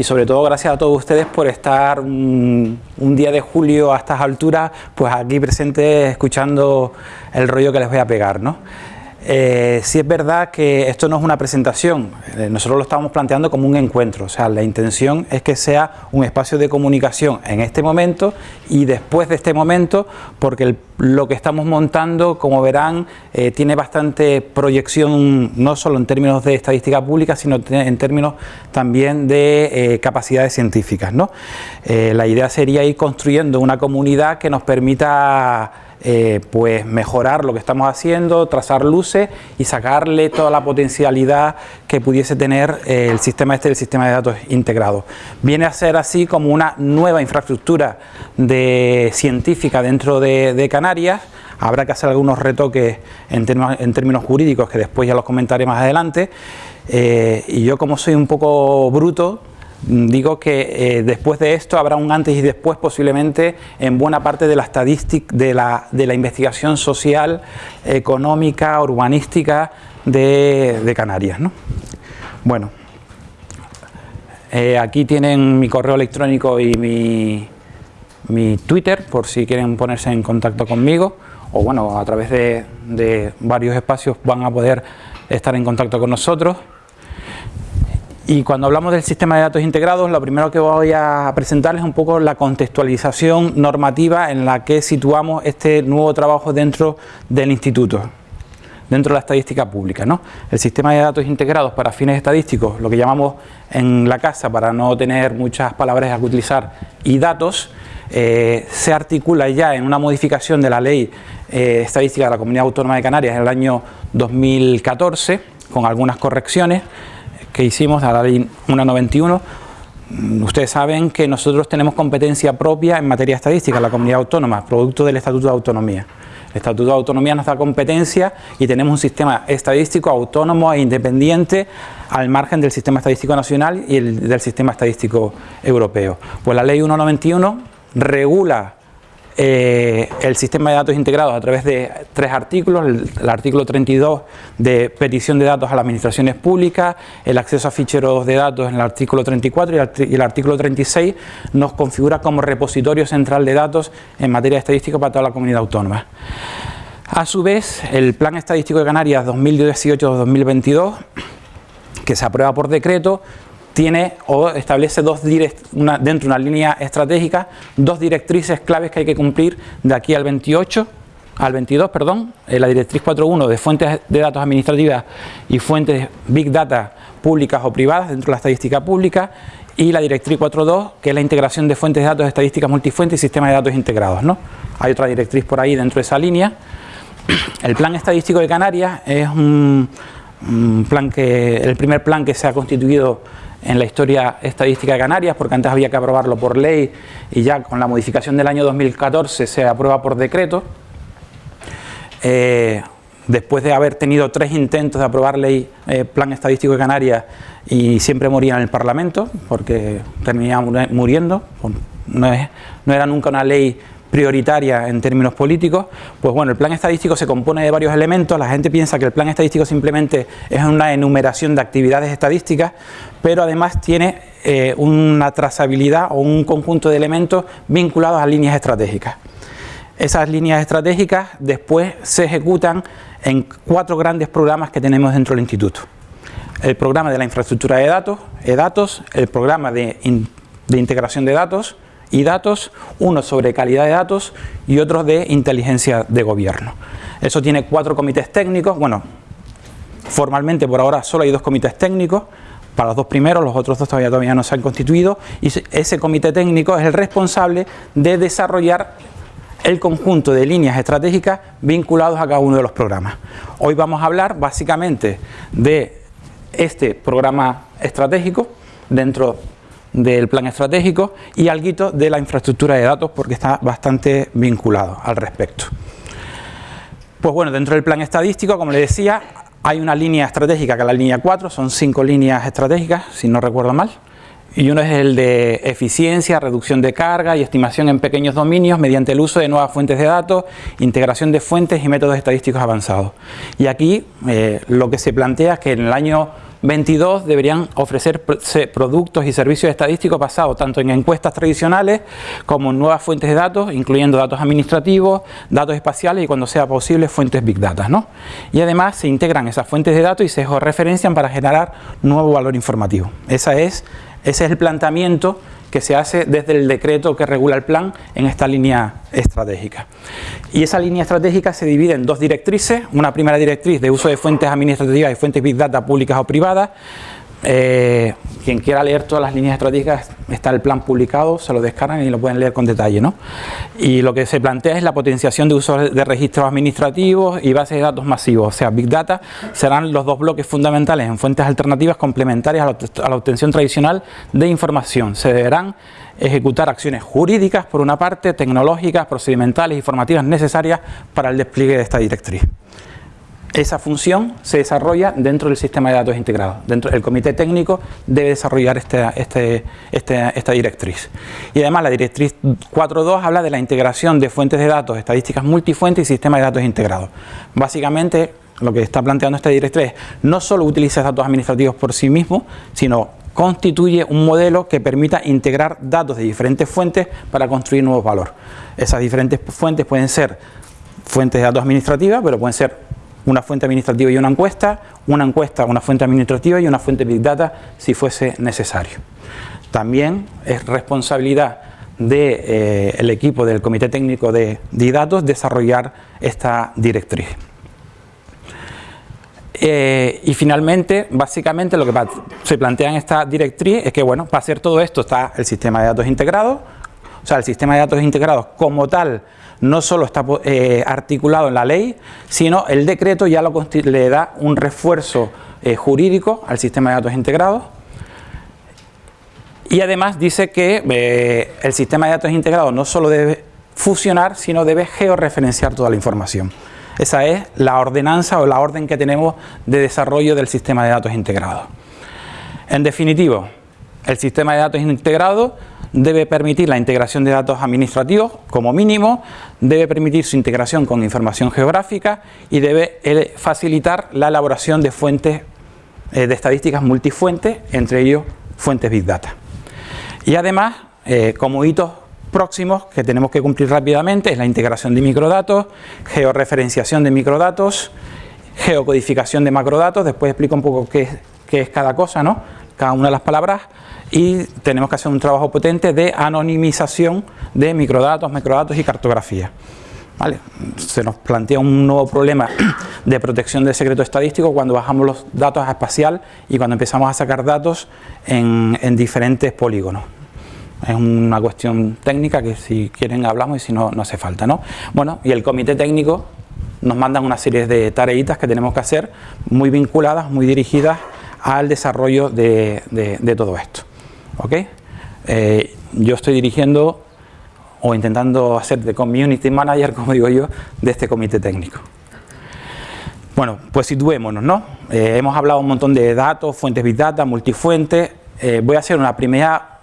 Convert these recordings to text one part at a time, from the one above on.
y sobre todo gracias a todos ustedes por estar un, día de julio a estas alturas pues aquí presentes escuchando el rollo que les voy a pegar ¿no? Eh, sí es verdad que esto no es una presentación, eh, nosotros lo estamos planteando como un encuentro, o sea, la intención es que sea un espacio de comunicación en este momento y después de este momento, porque lo que estamos montando, como verán, eh, tiene bastante proyección, no solo en términos de estadística pública, sino en términos también de capacidades científicas. ¿no? la idea sería ir construyendo una comunidad que nos permita eh, pues mejorar lo que estamos haciendo, trazar luces y sacarle toda la potencialidad que pudiese tener eh, el sistema este, el sistema de datos integrado. Viene a ser así como una nueva infraestructura de científica dentro de, Canarias, habrá que hacer algunos retoques en, términos jurídicos que después ya los comentaré más adelante eh, y yo como soy un poco bruto digo que eh, después de esto habrá un antes y después posiblemente en buena parte de la estadística, de la, de la investigación social, económica, urbanística de, Canarias. Bueno, eh, aquí tienen mi correo electrónico y mi, mi, Twitter por si quieren ponerse en contacto conmigo o bueno, a través de, de varios espacios van a poder estar en contacto con nosotros. Y cuando hablamos del sistema de datos integrados, lo primero que voy a presentarles es un poco la contextualización normativa en la que situamos este nuevo trabajo dentro del instituto, dentro de la estadística pública. ¿no? El sistema de datos integrados para fines estadísticos, lo que llamamos en la casa, para no tener muchas palabras a utilizar, y datos, eh, se articula ya en una modificación de la ley eh, estadística de la Comunidad Autónoma de Canarias en el año 2014, con algunas correcciones, que hicimos a la ley 191, mm, ustedes saben que nosotros tenemos competencia propia en materia estadística, la comunidad autónoma, producto del Estatuto de Autonomía. El Estatuto de Autonomía nos da competencia y tenemos un sistema estadístico autónomo e independiente al margen del sistema estadístico nacional y el, del sistema estadístico europeo. Pues la ley 191 regula eh, el sistema de datos integrados a través de tres artículos, el, artículo 32 de petición de datos a las administraciones públicas, el acceso a ficheros de datos en el artículo 34 y el, artículo 36 nos configura como repositorio central de datos en materia estadística para toda la comunidad autónoma. A su vez, el Plan Estadístico de Canarias 2018-2022, que se aprueba por decreto, tiene o establece dos una, dentro de una línea estratégica dos directrices claves que hay que cumplir de aquí al 28 al 22, perdón, eh, la directriz 4.1 de fuentes de datos administrativas y fuentes Big Data públicas o privadas dentro de la estadística pública y la directriz 4.2 que es la integración de fuentes de datos estadísticas multifuentes y sistemas de datos integrados. ¿no? Hay otra directriz por ahí dentro de esa línea. El Plan Estadístico de Canarias es un plan que, el primer plan que se ha constituido en la historia estadística de Canarias, porque antes había que aprobarlo por ley y ya con la modificación del año 2014 se aprueba por decreto. Eh, después de haber tenido tres intentos de aprobar ley eh, Plan Estadístico de Canarias y siempre moría en el Parlamento, porque terminaba muriendo, no, no era nunca una ley prioritaria en términos políticos, pues bueno, el plan estadístico se compone de varios elementos, la gente piensa que el plan estadístico simplemente es una enumeración de actividades estadísticas, pero además tiene eh, una trazabilidad o un conjunto de elementos vinculados a líneas estratégicas. Esas líneas estratégicas después se ejecutan en cuatro grandes programas que tenemos dentro del instituto. El programa de la infraestructura de datos, e-datos, el programa de, de integración de datos, y datos, uno sobre calidad de datos y otro de inteligencia de gobierno. Eso tiene cuatro comités técnicos, bueno, formalmente por ahora solo hay dos comités técnicos, para los dos primeros, los otros dos todavía, todavía no se han constituido, y ese comité técnico es el responsable de desarrollar el conjunto de líneas estratégicas vinculados a cada uno de los programas. Hoy vamos a hablar básicamente de este programa estratégico dentro del plan estratégico y algo de la infraestructura de datos porque está bastante vinculado al respecto. Pues bueno, dentro del plan estadístico, como les decía, hay una línea estratégica que es la línea 4, son cinco líneas estratégicas, si no recuerdo mal, y uno es el de eficiencia, reducción de carga y estimación en pequeños dominios mediante el uso de nuevas fuentes de datos, integración de fuentes y métodos estadísticos avanzados. Y aquí eh, lo que se plantea es que en el año 22 deberían ofrecer productos y servicios estadísticos basados tanto en encuestas tradicionales como en nuevas fuentes de datos, incluyendo datos administrativos, datos espaciales y cuando sea posible fuentes Big Data. ¿no? Y además se integran esas fuentes de datos y se referencian para generar nuevo valor informativo. Esa es ese es el planteamiento que se hace desde el decreto que regula el plan en esta línea estratégica. Y esa línea estratégica se divide en dos directrices, una primera directriz de uso de fuentes administrativas y fuentes Big Data públicas o privadas, eh, quien quiera leer todas las líneas estratégicas, está el plan publicado, se lo descargan y lo pueden leer con detalle. ¿no? Y lo que se plantea es la potenciación de uso de registros administrativos y bases de datos masivos, o sea, Big Data serán los dos bloques fundamentales en fuentes alternativas complementarias a la obtención tradicional de información. Se deberán ejecutar acciones jurídicas, por una parte, tecnológicas, procedimentales y formativas necesarias para el despliegue de esta directriz esa función se desarrolla dentro del sistema de datos integrado. Dentro, el comité técnico debe desarrollar este, este, este, esta directriz. Y además la directriz 4.2 habla de la integración de fuentes de datos, estadísticas multifuentes y sistemas de datos integrados. Básicamente lo que está planteando esta directriz no solo utiliza datos administrativos por sí mismo, sino constituye un modelo que permita integrar datos de diferentes fuentes para construir nuevos valores. Esas diferentes fuentes pueden ser fuentes de datos administrativas, pero pueden ser una fuente administrativa y una encuesta, una encuesta, una fuente administrativa y una fuente Big Data si fuese necesario. También es responsabilidad del de, eh, equipo del Comité Técnico de, Datos desarrollar esta directriz. Eh, y finalmente, básicamente lo que se plantea en esta directriz es que, bueno, para hacer todo esto está el sistema de datos integrado, o sea, el sistema de datos integrados como tal no solo está eh, articulado en la ley, sino el decreto ya lo, le da un refuerzo eh, jurídico al sistema de datos integrados. Y además dice que eh, el sistema de datos integrados no solo debe fusionar, sino debe georreferenciar toda la información. Esa es la ordenanza o la orden que tenemos de desarrollo del sistema de datos integrados. En definitivo, el sistema de datos integrado debe permitir la integración de datos administrativos como mínimo, debe permitir su integración con información geográfica y debe eh, facilitar la elaboración de fuentes eh, de estadísticas multifuentes, entre ellos fuentes Big Data. Y además, eh, como hitos próximos que tenemos que cumplir rápidamente es la integración de microdatos, georreferenciación de microdatos, geocodificación de macrodatos, después explico un poco qué, qué es cada cosa, ¿no? cada una de las palabras, y tenemos que hacer un trabajo potente de anonimización de microdatos, macrodatos y cartografía. ¿Vale? Se nos plantea un nuevo problema de protección del secreto estadístico cuando bajamos los datos a espacial y cuando empezamos a sacar datos en, diferentes polígonos. Es una cuestión técnica que si quieren hablamos y si no, no hace falta. ¿no? Bueno, y el comité técnico nos manda una serie de tareitas que tenemos que hacer muy vinculadas, muy dirigidas al desarrollo de todo esto. ¿Ok? Eh, yo estoy dirigiendo o intentando hacer de community manager, como digo yo, de este comité técnico. Bueno, pues situémonos, ¿no? Eh, hemos hablado un montón de datos, fuentes Big Data, multifuentes. Eh, voy a hacer una primera,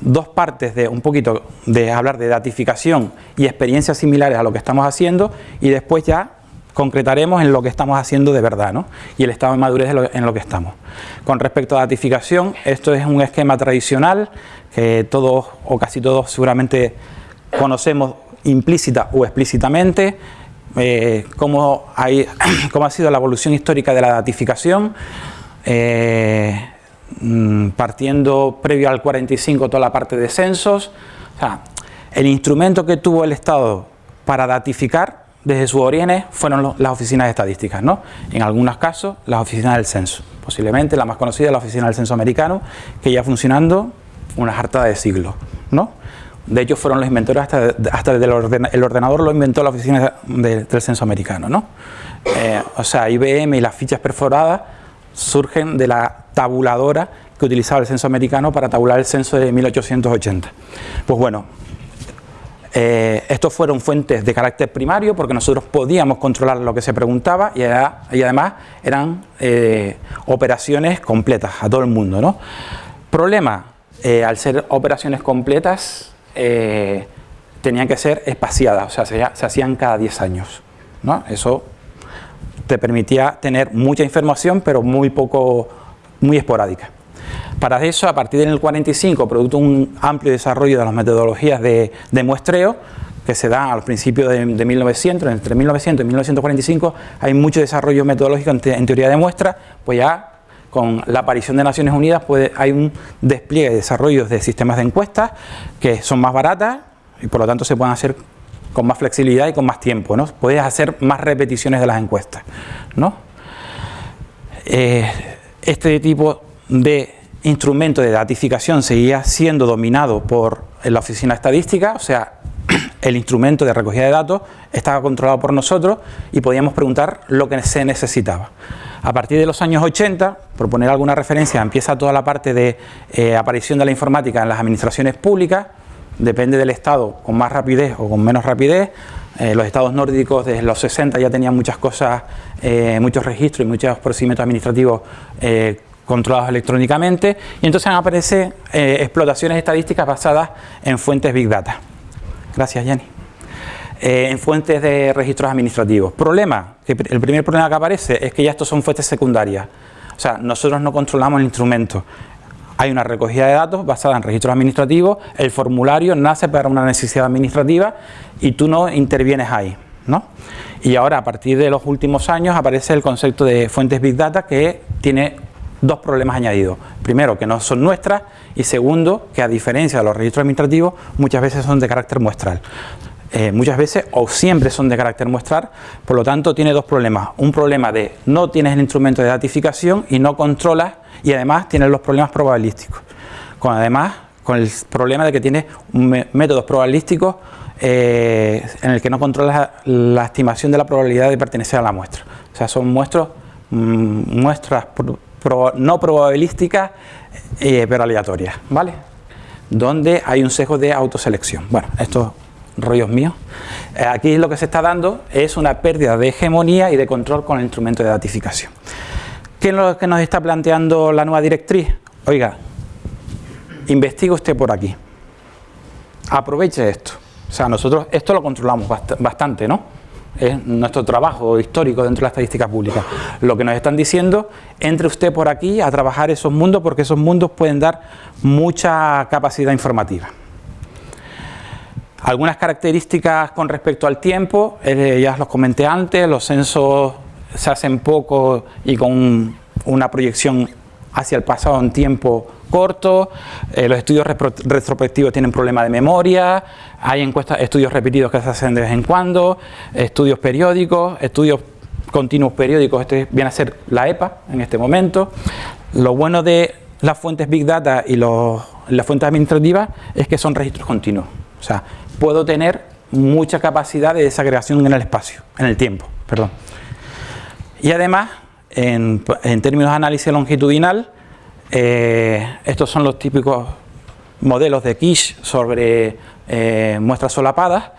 dos partes de un poquito de hablar de datificación y experiencias similares a lo que estamos haciendo y después ya concretaremos en lo que estamos haciendo de verdad ¿no? y el estado de madurez en lo que estamos. Con respecto a datificación, esto es un esquema tradicional que todos o casi todos seguramente conocemos implícita o explícitamente, eh, cómo, ha sido la evolución histórica de la datificación, eh, mm, partiendo previo al 45 toda la parte de censos, el instrumento que tuvo el Estado para datificar desde sus orígenes fueron las oficinas de estadísticas, ¿no? En algunos casos, las oficinas del censo. Posiblemente la más conocida es la oficina del censo americano, que ya funcionando una harta de siglos, ¿no? De hecho, fueron los inventores hasta, hasta el, ordenador lo inventó la oficina del censo americano, ¿no? Eh, o sea, IBM y las fichas perforadas surgen de la tabuladora que utilizaba el censo americano para tabular el censo de 1880. Pues bueno, eh, estos fueron fuentes de carácter primario porque nosotros podíamos controlar lo que se preguntaba y, además eran eh, operaciones completas a todo el mundo. ¿no? Problema, eh, al ser operaciones completas, tenían que ser espaciadas, o sea, se, hacían cada 10 años. ¿no? Eso te permitía tener mucha información, pero muy poco, muy esporádica. Para eso, a partir del 45, producto de un amplio desarrollo de las metodologías de, muestreo, que se da al principio de, 1900, entre 1900 y 1945, hay mucho desarrollo metodológico en, teoría de muestra, pues ya con la aparición de Naciones Unidas hay un despliegue de desarrollo de sistemas de encuestas que son más baratas y por lo tanto se pueden hacer con más flexibilidad y con más tiempo. Puedes hacer más repeticiones de las encuestas. Eh, este tipo de instrumento de datificación seguía siendo dominado por la oficina estadística, o sea, el instrumento de recogida de datos estaba controlado por nosotros y podíamos preguntar lo que se necesitaba. A partir de los años 80, por poner alguna referencia, empieza toda la parte de eh, aparición de la informática en las administraciones públicas, depende del estado con más rapidez o con menos rapidez. Eh, los estados nórdicos desde los 60 ya tenían muchas cosas, eh, muchos registros y muchos procedimientos administrativos controlados electrónicamente y entonces aparecen explotaciones estadísticas basadas en fuentes Big Data. Gracias, Jenny. en fuentes de registros administrativos. Problema, que el primer problema que aparece es que ya estos son fuentes secundarias. O sea, nosotros no controlamos el instrumento. Hay una recogida de datos basada en registros administrativos, el formulario nace para una necesidad administrativa y tú no intervienes ahí. ¿no? Y ahora, a partir de los últimos años, aparece el concepto de fuentes Big Data que tiene dos problemas añadidos. Primero, que no son nuestras y segundo, que a diferencia de los registros administrativos, muchas veces son de carácter muestral. Eh, muchas veces o siempre son de carácter muestral, por lo tanto tiene dos problemas. Un problema de no tienes el instrumento de datificación y no controlas y además tienes los problemas probabilísticos. Con además con el problema de que tienes métodos probabilísticos eh, en el que no controlas la estimación de la probabilidad de pertenecer a la muestra. O sea, son muestras, no probabilísticas eh, pero aleatorias, ¿vale? Donde hay un sesgo de autoselección. Bueno, esto rollos míos. Eh, aquí lo que se está dando es una pérdida de hegemonía y de control con el instrumento de datificación. ¿Qué es lo que nos está planteando la nueva directriz? Oiga, investigue usted por aquí. Aproveche esto. O sea, nosotros esto lo controlamos bastante, ¿no? Es nuestro trabajo histórico dentro de la estadística pública. Lo que nos están diciendo, entre usted por aquí a trabajar esos mundos porque esos mundos pueden dar mucha capacidad informativa. Algunas características con respecto al tiempo, eh, ya los comenté antes, los censos se hacen poco y con una proyección hacia el pasado en tiempo corto, eh, los estudios retrospectivos tienen problemas de memoria, hay encuestas, estudios repetidos que se hacen de vez en cuando, estudios periódicos, estudios continuos periódicos, este viene a ser la EPA en este momento. Lo bueno de las fuentes Big Data y las fuentes administrativas es que son registros continuos. O sea, puedo tener mucha capacidad de desagregación en el espacio, en el tiempo, perdón. Y además, en, términos de análisis longitudinal, eh, estos son los típicos modelos de Kish sobre eh, muestras solapadas.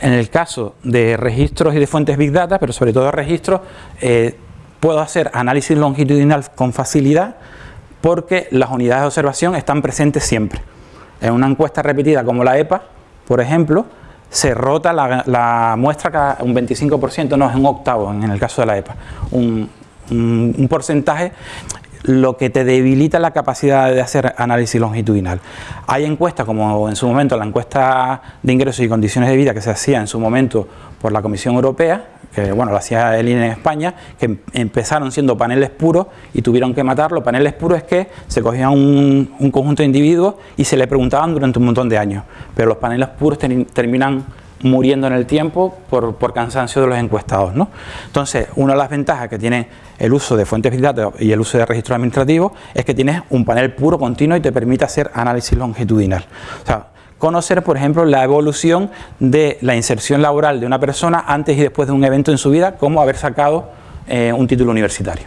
En el caso de registros y de fuentes Big Data, pero sobre todo registros, eh, puedo hacer análisis longitudinal con facilidad porque las unidades de observación están presentes siempre. En una encuesta repetida como la EPA, por ejemplo, se rota la, muestra cada un 25%, no es un octavo en el caso de la EPA, un, porcentaje lo que te debilita la capacidad de hacer análisis longitudinal. Hay encuestas, como en su momento la encuesta de ingresos y condiciones de vida que se hacía en su momento por la Comisión Europea, que bueno, lo hacía el INE en España, que empezaron siendo paneles puros y tuvieron que matarlo. Paneles puros es que se cogían un, conjunto de individuos y se le preguntaban durante un montón de años, pero los paneles puros terminan muriendo en el tiempo por, cansancio de los encuestados. ¿no? Entonces, una de las ventajas que tiene el uso de fuentes de datos y el uso de registro administrativo es que tienes un panel puro continuo y te permite hacer análisis longitudinal. O sea, conocer, por ejemplo, la evolución de la inserción laboral de una persona antes y después de un evento en su vida, como haber sacado eh, un título universitario.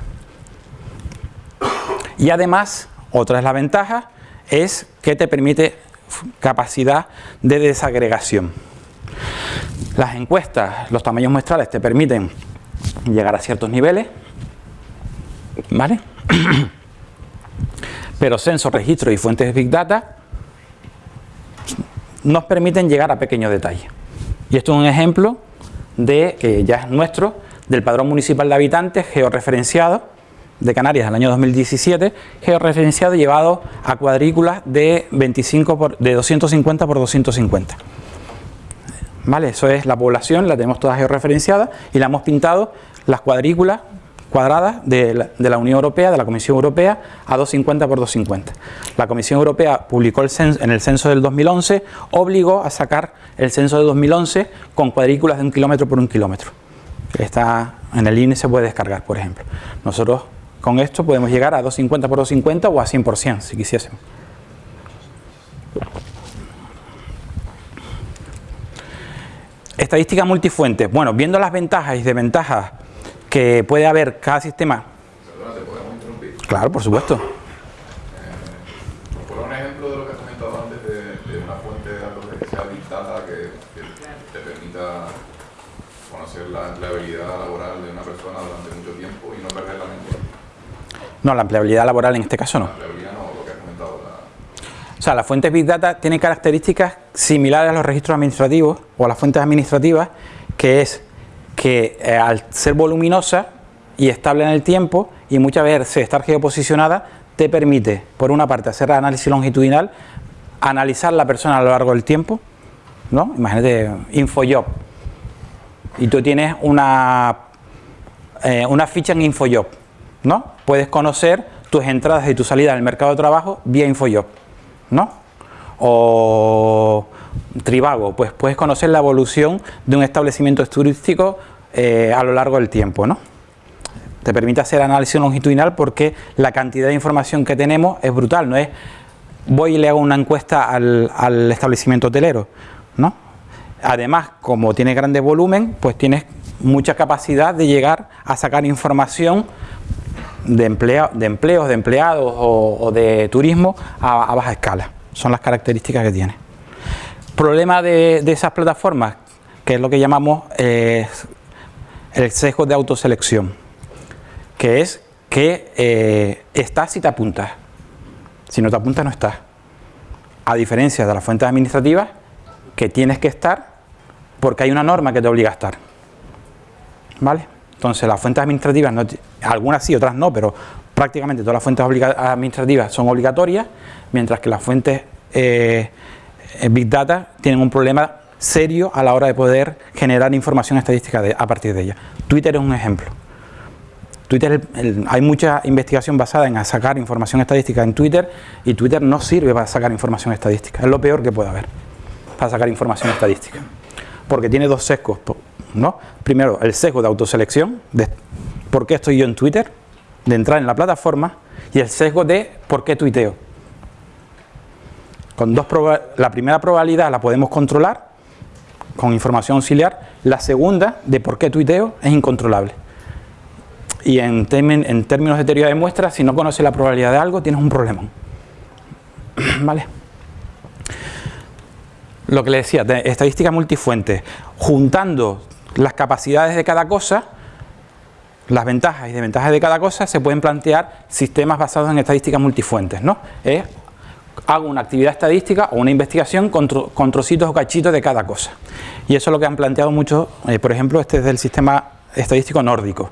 Y además, otra de las ventajas es que te permite capacidad de desagregación. Las encuestas, los tamaños muestrales te permiten llegar a ciertos niveles, ¿vale? Pero censos, registros y fuentes de Big Data nos permiten llegar a pequeños detalles. Y esto es un ejemplo de, que ya es nuestro, del padrón municipal de habitantes georreferenciado de Canarias del año 2017, georreferenciado llevado a cuadrículas de, 25 por, de 250 por 250. ¿Vale? Eso es la población, la tenemos toda georreferenciada y la hemos pintado las cuadrículas cuadradas de la, Unión Europea, de la Comisión Europea, a 250 por 250. La Comisión Europea publicó el censo, en el censo del 2011, obligó a sacar el censo de 2011 con cuadrículas de un kilómetro por un kilómetro. Está en el INE se puede descargar, por ejemplo. Nosotros con esto podemos llegar a 250 por 250 o a 100% si quisiésemos. Estadística multifuente. Bueno, viendo las ventajas y desventajas que puede haber cada sistema. Perdona, ¿te podemos interrumpir? Claro, por supuesto. Eh, por un ejemplo de lo que has comentado antes de, de una fuente de datos que sea dictada que, que te permita conocer la empleabilidad laboral de una persona durante mucho tiempo y no perder la mente. No, la empleabilidad laboral en este caso no. La empleabilidad no, lo que has comentado. La... O sea, la fuente Big Data tiene características similares a los registros administrativos o a las fuentes administrativas, que es que eh, al ser voluminosa y estable en el tiempo y muchas veces estar geoposicionada, te permite, por una parte, hacer análisis longitudinal, analizar la persona a lo largo del tiempo, ¿no? Imagínate, InfoJob, y tú tienes una, eh, una ficha en InfoJob, ¿no? Puedes conocer tus entradas y tu salida del mercado de trabajo vía InfoJob, ¿no? O Trivago, pues puedes conocer la evolución de un establecimiento turístico eh, a lo largo del tiempo, ¿no? Te permite hacer análisis longitudinal porque la cantidad de información que tenemos es brutal, no es voy y le hago una encuesta al, establecimiento hotelero, ¿no? Además, como tiene grande volumen, pues tienes mucha capacidad de llegar a sacar información de, empleo, de empleos, de empleados o, de turismo a, baja escala. Son las características que tiene. Problema de, esas plataformas, que es lo que llamamos eh, el sesgo de autoselección, que es que eh, estás si te apuntas. Si no te apuntas, no estás. A diferencia de las fuentes administrativas, que tienes que estar porque hay una norma que te obliga a estar. ¿Vale? Entonces, las fuentes administrativas, algunas sí, otras no, pero prácticamente todas las fuentes administrativas son obligatorias, mientras que las fuentes eh, Big Data tienen un problema serio a la hora de poder generar información estadística a partir de ella. Twitter es un ejemplo. Twitter, hay mucha investigación basada en sacar información estadística en Twitter y Twitter no sirve para sacar información estadística. Es lo peor que puede haber para sacar información estadística. Porque tiene dos sesgos. ¿no? Primero, el sesgo de autoselección, de por qué estoy yo en Twitter, de entrar en la plataforma, y el sesgo de por qué tuiteo. Con dos la primera probabilidad la podemos controlar con información auxiliar, la segunda, de por qué tuiteo, es incontrolable. Y en, términos de teoría de muestras, si no conoces la probabilidad de algo, tienes un problema. ¿Vale? Lo que le decía, de estadística multifuente, juntando las capacidades de cada cosa, las ventajas y desventajas de cada cosa, se pueden plantear sistemas basados en estadísticas multifuentes. ¿no? Es hago una actividad estadística o una investigación con, trocitos o cachitos de cada cosa. Y eso es lo que han planteado muchos, eh, por ejemplo, este es del sistema estadístico nórdico,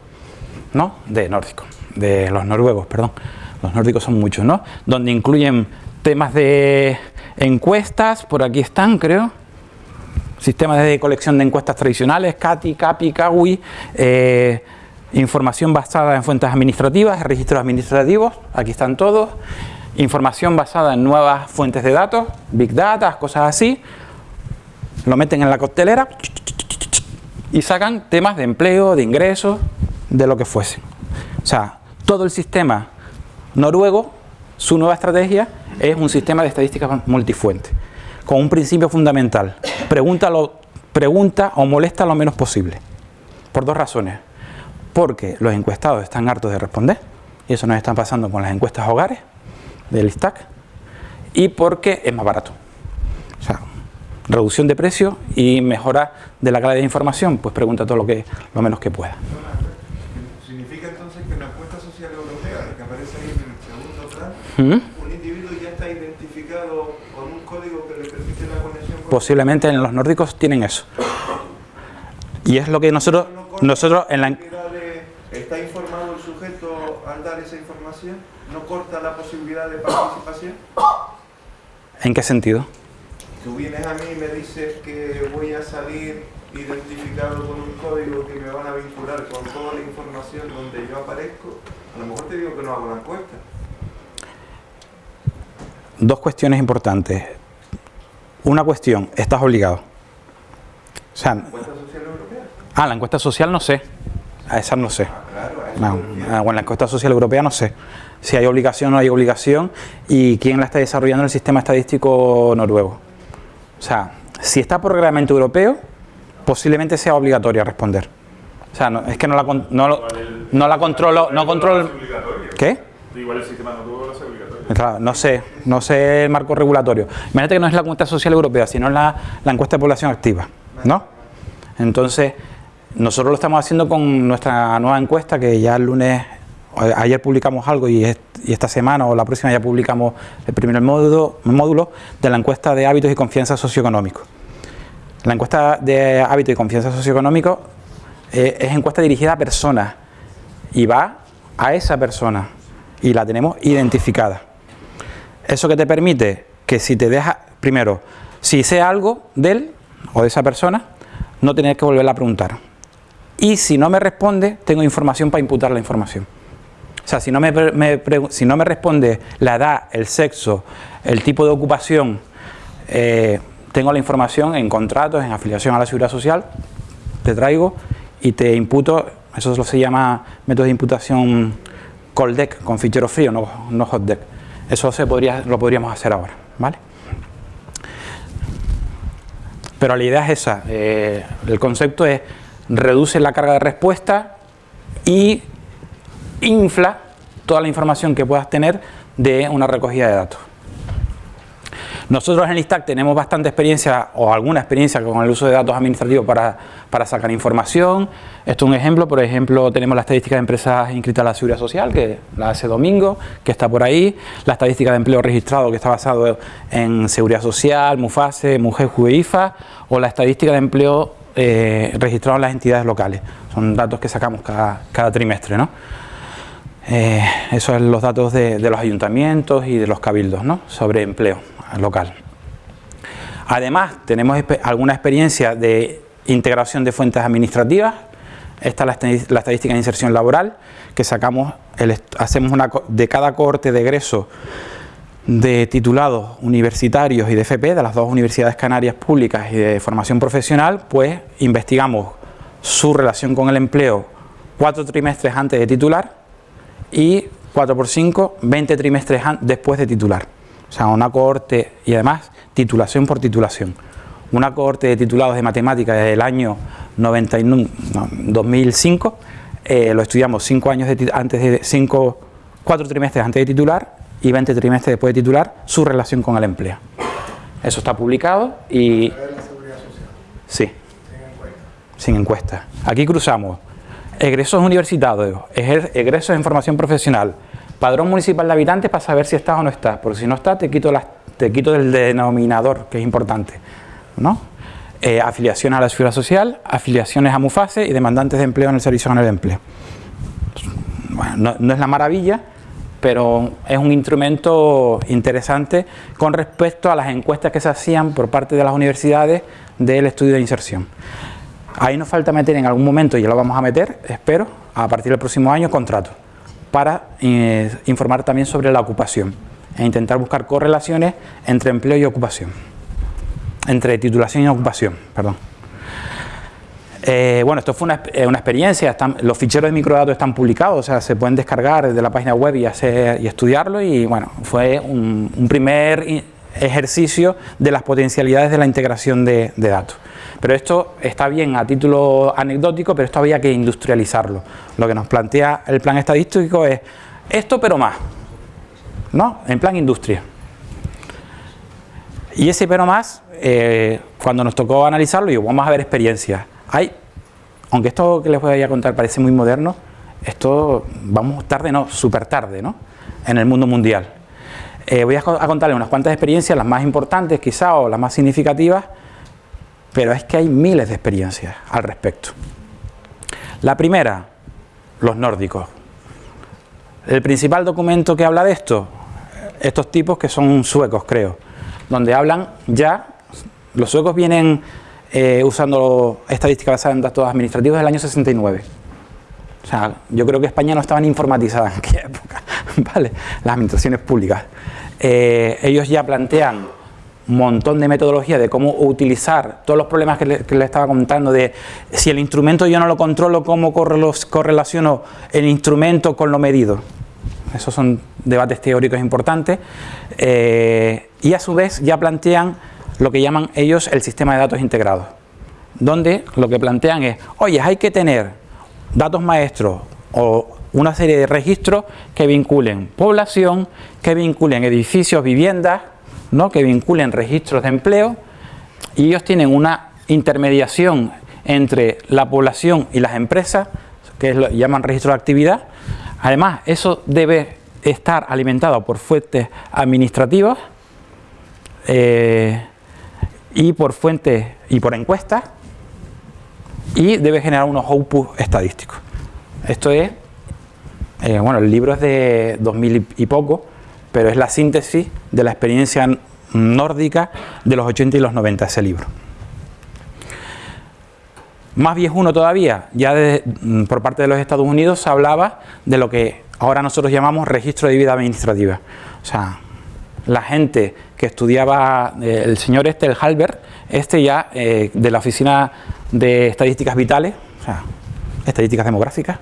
¿no? De nórdico, de los noruegos, perdón. Los nórdicos son muchos, ¿no? Donde incluyen temas de encuestas, por aquí están, creo. Sistemas de colección de encuestas tradicionales, CATI, CAPI, CAWI, eh, información basada en fuentes administrativas, registros administrativos, aquí están todos información basada en nuevas fuentes de datos, big data, cosas así, lo meten en la coctelera y sacan temas de empleo, de ingresos, de lo que fuese. O sea, todo el sistema noruego, su nueva estrategia es un sistema de estadísticas multifuente, con un principio fundamental, pregunta o molesta lo menos posible, por dos razones. Porque los encuestados están hartos de responder, y eso nos está pasando con las encuestas hogares, del stack y porque es más barato. O sea, reducción de precio y mejora de la calidad de información, pues pregunta todo lo que lo menos que pueda. ¿Significa entonces que en la encuesta social europea, que aparece ahí en el segundo plan, ya está identificado con un código que le permite la conexión. Posiblemente en los nórdicos tienen eso. Y es lo que nosotros, nosotros en la... ¿Está informado el sujeto al dar esa información? ¿No corta la posibilidad de participación? ¿En qué sentido? Tú vienes a mí y me dices que voy a salir identificado con un código que me van a vincular con toda la información donde yo aparezco. A lo mejor te digo que no hago la encuesta. Dos cuestiones importantes. Una cuestión, estás obligado. O sea, ¿La encuesta social europea? Ah, la encuesta social no sé. A esa no sé. Ah, claro, no, bueno, la encuesta social europea no sé si hay obligación o no hay obligación y quién la está desarrollando en el sistema estadístico noruego. O sea, si está por reglamento europeo, posiblemente sea obligatoria responder. O sea, no, es que no la, no, no la controlo, no controlo... ¿Qué? Igual el sistema noruego es obligatorio. no sé, no sé el marco regulatorio. Imagínate que no es la encuesta social europea, sino la, la encuesta de población activa, ¿no? Entonces, nosotros lo estamos haciendo con nuestra nueva encuesta que ya el lunes ayer publicamos algo y, esta semana o la próxima ya publicamos el primer módulo, de la encuesta de hábitos y confianza socioeconómico. La encuesta de hábitos y confianza socioeconómico eh, es encuesta dirigida a personas y va a esa persona y la tenemos identificada. Eso que te permite que si te deja, primero, si sé algo de él o de esa persona, no tener que volverla a preguntar. Y si no me responde, tengo información para imputar la información. O sea, si no me, si no me responde la edad, el sexo, el tipo de ocupación, eh, tengo la información en contratos, en afiliación a la seguridad social, te traigo y te imputo, eso se llama método de imputación cold deck, con fichero frío, no, no hot deck. Eso se podría, lo podríamos hacer ahora, ¿vale? Pero la idea es esa, eh, el concepto es reduce la carga de respuesta y infla toda la información que puedas tener de una recogida de datos. Nosotros en el ISTAC tenemos bastante experiencia o alguna experiencia con el uso de datos administrativos para, para sacar información. Esto es un ejemplo, por ejemplo tenemos la estadística de empresas inscritas a la Seguridad Social, que la hace Domingo, que está por ahí, la estadística de empleo registrado que está basado en Seguridad Social, MUFASE, MUJER, JUEIFA o la estadística de empleo eh, registrado en las entidades locales. Son datos que sacamos cada, cada trimestre. ¿no? Eh, esos son los datos de, los ayuntamientos y de los cabildos ¿no? sobre empleo local. Además, tenemos alguna experiencia de integración de fuentes administrativas. Esta es la, estadística de inserción laboral, que sacamos, hacemos una, de cada corte de egreso de titulados universitarios y de FP, de las dos universidades canarias públicas y de formación profesional, pues investigamos su relación con el empleo cuatro trimestres antes de titular y 4 por 5, 20 trimestres después de titular. O sea, una cohorte y además titulación por titulación. Una cohorte de titulados de matemáticas desde el año 2005, eh, lo estudiamos 5 años antes de 5, 4 trimestres antes de titular y 20 trimestres después de titular, su relación con el empleo. Eso está publicado y... Sí, sin encuesta. Aquí cruzamos egresos universitarios, egresos en formación profesional, padrón municipal de habitantes para saber si estás o no estás, porque si no estás te quito, las, te quito el denominador, que es importante, ¿no? Eh, afiliaciones a la seguridad social, afiliaciones a MUFASE y demandantes de empleo en el Servicio Nacional de Empleo. Bueno, no, es la maravilla, pero es un instrumento interesante con respecto a las encuestas que se hacían por parte de las universidades del estudio de inserción. Ahí nos falta meter en algún momento, y ya lo vamos a meter, espero, a partir del próximo año, contrato, para eh, informar también sobre la ocupación e intentar buscar correlaciones entre empleo y ocupación, entre titulación y ocupación, perdón. Eh, bueno, esto fue una, eh, experiencia, los ficheros de microdatos están publicados, o sea, se pueden descargar desde la página web y, hacer, y estudiarlo y bueno, fue un, primer ejercicio de las potencialidades de la integración de datos. Pero esto está bien a título anecdótico, pero esto había que industrializarlo. Lo que nos plantea el plan estadístico es esto pero más, ¿no? En plan industria. Y ese pero más, eh, cuando nos tocó analizarlo, digo, vamos a ver experiencias. Hay, aunque esto que les voy a contar parece muy moderno, esto vamos tarde, no, súper tarde, ¿no? En el mundo mundial. Eh, voy a, a contarles unas cuantas experiencias, las más importantes quizá o las más significativas, pero es que hay miles de experiencias al respecto. La primera, los nórdicos. El principal documento que habla de esto, estos tipos que son suecos creo, donde hablan ya, los suecos vienen eh, usando estadísticas basadas en datos administrativos del año 69. O sea, yo creo que España no estaba ni informatizada en aquella época, ¿vale? Las administraciones públicas. Eh, ellos ya plantean un montón de metodología de cómo utilizar todos los problemas que le, estaba contando de si el instrumento yo no lo controlo, cómo correlaciono el instrumento con lo medido. Esos son debates teóricos importantes. Eh, y a su vez ya plantean lo que llaman ellos el sistema de datos integrados, donde lo que plantean es, oye, hay que tener datos maestros o una serie de registros que vinculen población, que vinculen edificios, viviendas, ¿no? que vinculen registros de empleo y ellos tienen una intermediación entre la población y las empresas, que llaman registro de actividad. Además, eso debe estar alimentado por fuentes administrativas eh, y por fuentes y por encuestas y debe generar unos outputs estadísticos. Esto es, eh, bueno, el libro es de 2000 y poco, pero es la síntesis de la experiencia nórdica de los 80 y los 90 ese libro. Más viejuno todavía, ya mm, por parte de los Estados Unidos se hablaba de lo que ahora nosotros llamamos registro de vida administrativa. O sea, la gente que estudiaba, eh, el señor este, el Halbert, este ya eh, de la Oficina de Estadísticas Vitales, o sea, Estadísticas Demográficas,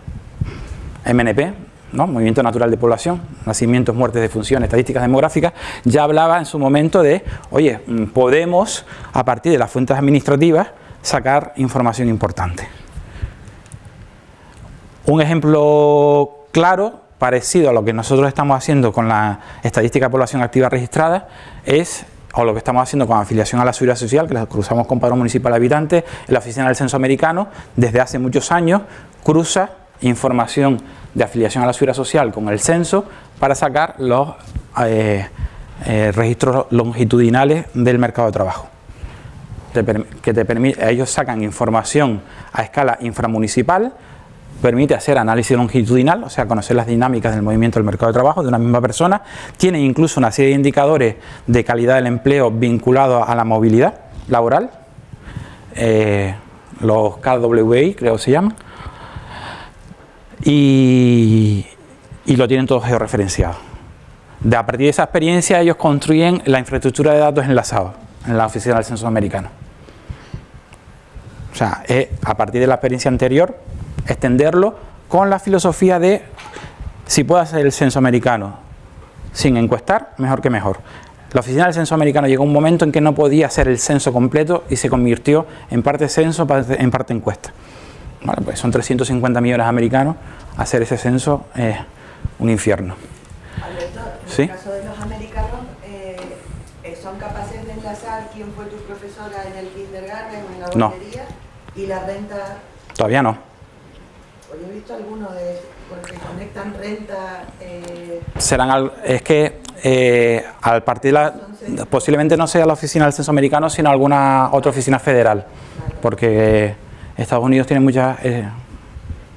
MNP, ¿no? Movimiento Natural de Población, Nacimientos, Muertes, de Función, Estadísticas Demográficas, ya hablaba en su momento de, oye, mm, podemos, a partir de las fuentes administrativas, sacar información importante. Un ejemplo claro, parecido a lo que nosotros estamos haciendo con la estadística de población activa registrada, es o lo que estamos haciendo con afiliación a la seguridad social, que la cruzamos con padrón municipal en la oficina del censo americano, desde hace muchos años, cruza información de afiliación a la seguridad social con el censo para sacar los eh, eh, registros longitudinales del mercado de trabajo. que te ellos sacan información a escala inframunicipal, permite hacer análisis longitudinal, o sea, conocer las dinámicas del movimiento del mercado de trabajo de una misma persona, tiene incluso una serie de indicadores de calidad del empleo vinculados a la movilidad laboral, eh, los KWI creo que se llaman, y, lo tienen todo georreferenciado. De, a partir de esa experiencia ellos construyen la infraestructura de datos enlazados en la oficina del censo americano. O sea, a partir de la experiencia anterior, extenderlo con la filosofía de si puedo hacer el censo americano sin encuestar, mejor que mejor. La oficina del censo americano llegó un momento en que no podía hacer el censo completo y se convirtió en parte censo, en parte encuesta. pues son 350 millones de americanos, hacer ese censo es un infierno. en el caso de los americanos, eh, ¿son capaces de enlazar quién fue tu profesora en el kindergarten o en la guardería? ¿Y la renta? Todavía no. Visto algunos de porque conectan renta. Eh, Serán es que eh, al partir la, posiblemente no sea la oficina del censo americano, sino alguna otra oficina federal, porque Estados Unidos tiene muchas, eh,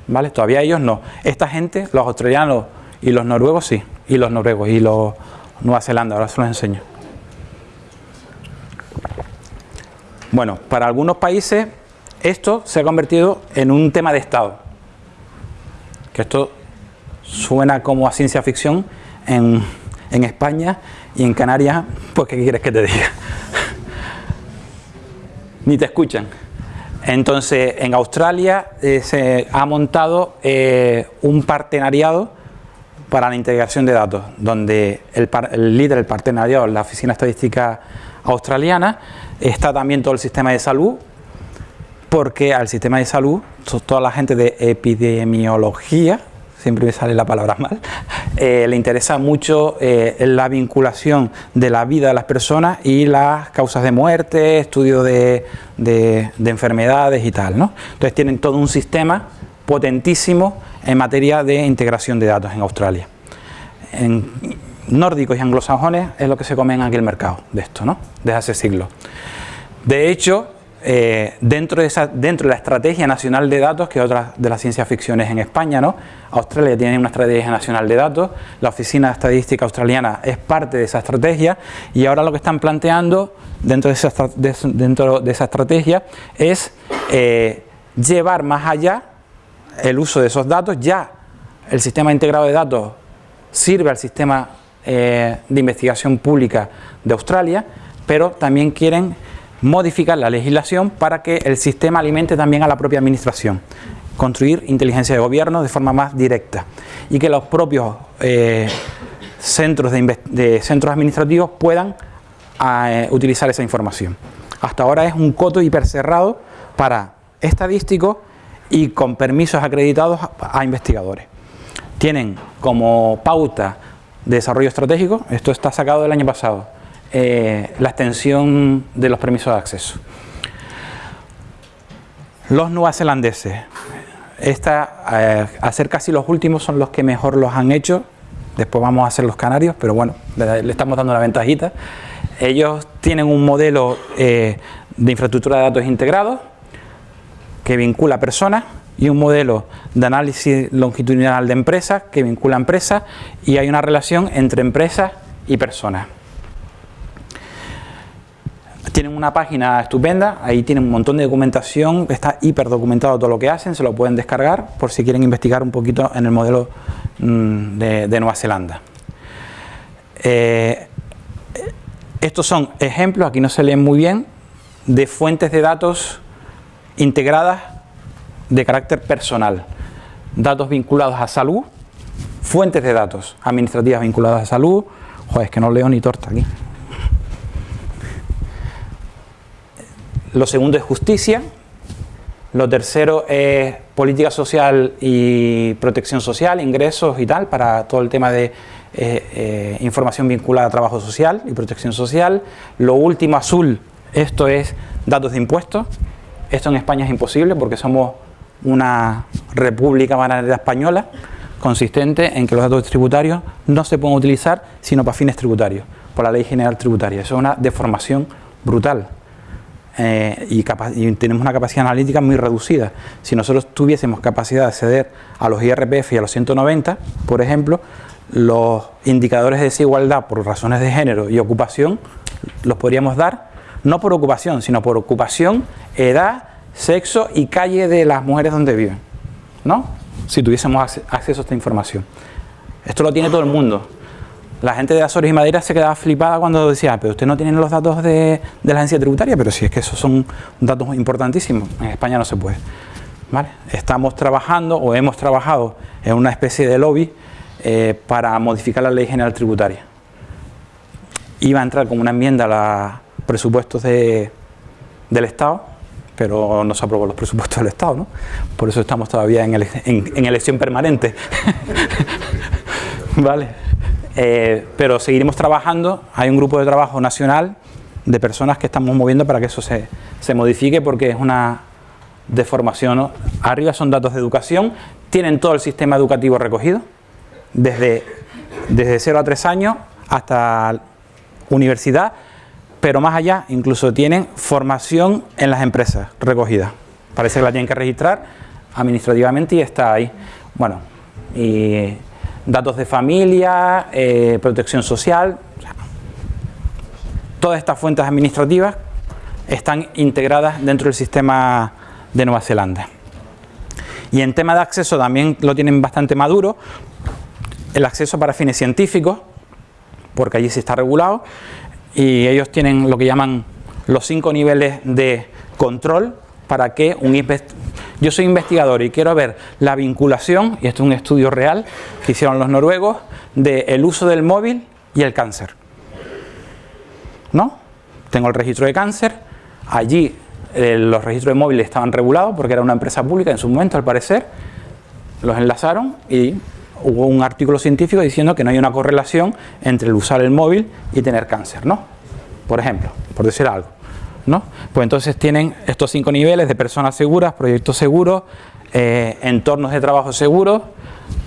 ¿vale? Todavía ellos no. Esta gente, los australianos y los noruegos sí, y los noruegos y los Nueva Zelanda, ahora se los enseño. Bueno, para algunos países esto se ha convertido en un tema de Estado esto suena como a ciencia ficción en, España y en Canarias, pues ¿qué quieres que te diga? Ni te escuchan. Entonces, en Australia eh, se ha montado eh, un partenariado para la integración de datos, donde el, el líder del partenariado, la Oficina Estadística Australiana, está también todo el sistema de salud, porque al sistema de salud, toda la gente de epidemiología, siempre me sale la palabra mal, eh, le interesa mucho eh, la vinculación de la vida de las personas y las causas de muerte, estudio de, enfermedades y tal. ¿no? Entonces tienen todo un sistema potentísimo en materia de integración de datos en Australia. nórdicos y anglosajones es lo que se come en aquel mercado de esto, ¿no? Desde hace siglos. De hecho, eh, dentro, de esa, dentro de la Estrategia Nacional de Datos, que es otra de las ciencias ficciones en España, ¿no? Australia tiene una Estrategia Nacional de Datos, la Oficina de Estadística Australiana es parte de esa estrategia y ahora lo que están planteando dentro de esa, dentro de esa estrategia es eh, llevar más allá el uso de esos datos, ya el sistema integrado de datos sirve al sistema eh, de investigación pública de Australia, pero también quieren modificar la legislación para que el sistema alimente también a la propia administración, construir inteligencia de gobierno de forma más directa y que los propios eh, centros, de, centros administrativos puedan eh, utilizar esa información. Hasta ahora es un coto hipercerrado para estadísticos y con permisos acreditados a, investigadores. Tienen como pauta de desarrollo estratégico, esto está sacado del año pasado, eh, la extensión de los permisos de acceso. Los neozelandeses, esta, eh, casi los últimos son los que mejor los han hecho, después vamos a hacer los canarios, pero bueno, le, estamos dando una ventajita. Ellos tienen un modelo eh, de infraestructura de datos integrados que vincula personas y un modelo de análisis longitudinal de empresas que vincula empresas y hay una relación entre empresas y personas. Tienen una página estupenda, ahí tienen un montón de documentación, está hiper documentado todo lo que hacen, se lo pueden descargar por si quieren investigar un poquito en el modelo mm, de, Nueva Zelanda. Eh, estos son ejemplos, aquí no se leen muy bien, de fuentes de datos integradas de carácter personal. Datos vinculados a salud, fuentes de datos administrativas vinculadas a salud. Joder, es que no leo ni torta aquí. Lo segundo es justicia. Lo tercero es política social y protección social, ingresos y tal, para todo el tema de eh, eh, información vinculada a trabajo social y protección social. Lo último, azul, esto es datos de impuestos. Esto en España es imposible porque somos una república bananera española consistente en que los datos tributarios no se pueden utilizar sino para fines tributarios, por la ley general tributaria. Eso es una deformación brutal. Eh, y, tenemos una capacidad analítica muy reducida. Si nosotros tuviésemos capacidad de acceder a los IRPF y a los 190, por ejemplo, los indicadores de desigualdad por razones de género y ocupación los podríamos dar, no por ocupación, sino por ocupación, edad, sexo y calle de las mujeres donde viven, ¿no? Si tuviésemos acceso a esta información. Esto lo tiene todo el mundo. La gente de Azores y Madera se quedaba flipada cuando decía, pero usted no tiene los datos de, la agencia tributaria, pero si es que esos son datos importantísimos, en España no se puede. Estamos trabajando o hemos trabajado en una especie de lobby eh, para modificar la ley general tributaria. Iba a entrar como una enmienda a los presupuestos del Estado, pero no se aprobó los presupuestos del Estado, ¿no? Por eso estamos todavía en, en elección permanente. ¿Vale? Eh, pero seguiremos trabajando, hay un grupo de trabajo nacional de personas que estamos moviendo para que eso se, modifique porque es una deformación. Arriba son datos de educación, tienen todo el sistema educativo recogido, desde, desde 0 a 3 años hasta universidad, pero más allá incluso tienen formación en las empresas recogida. Parece que la tienen que registrar administrativamente y está ahí. Bueno, y datos de familia, eh, protección social, todas estas fuentes administrativas están integradas dentro del sistema de Nueva Zelanda. Y en tema de acceso también lo tienen bastante maduro, el acceso para fines científicos, porque allí sí está regulado, y ellos tienen lo que llaman los cinco niveles de control para que un yo soy investigador y quiero ver la vinculación, y esto es un estudio real que hicieron los noruegos, del uso del móvil y el cáncer. ¿No? Tengo el registro de cáncer, allí eh, los registros de móviles estaban regulados porque era una empresa pública en su momento al parecer, los enlazaron y hubo un artículo científico diciendo que no hay una correlación entre el usar el móvil y tener cáncer, ¿no? Por ejemplo, por decir algo. Pues entonces tienen estos cinco niveles de personas seguras, proyectos seguros, eh, entornos de trabajo seguros,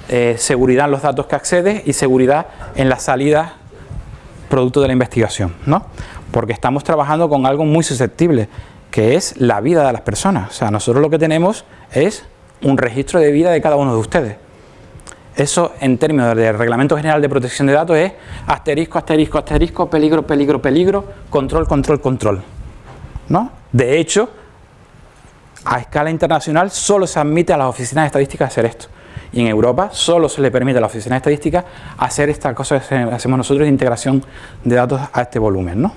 eh, seguridad en los datos que accedes y seguridad en las salidas producto de la investigación, ¿no? Porque estamos trabajando con algo muy susceptible, que es la vida de las personas. O sea, nosotros lo que tenemos es un registro de vida de cada uno de ustedes. Eso en términos del Reglamento General de Protección de Datos es asterisco, asterisco, asterisco, peligro, peligro, peligro, control, control, control. ¿No? De hecho, a escala internacional solo se admite a las oficinas de estadística hacer esto. Y en Europa solo se le permite a la oficina de estadística hacer esta cosa que hacemos nosotros de integración de datos a este volumen. ¿no?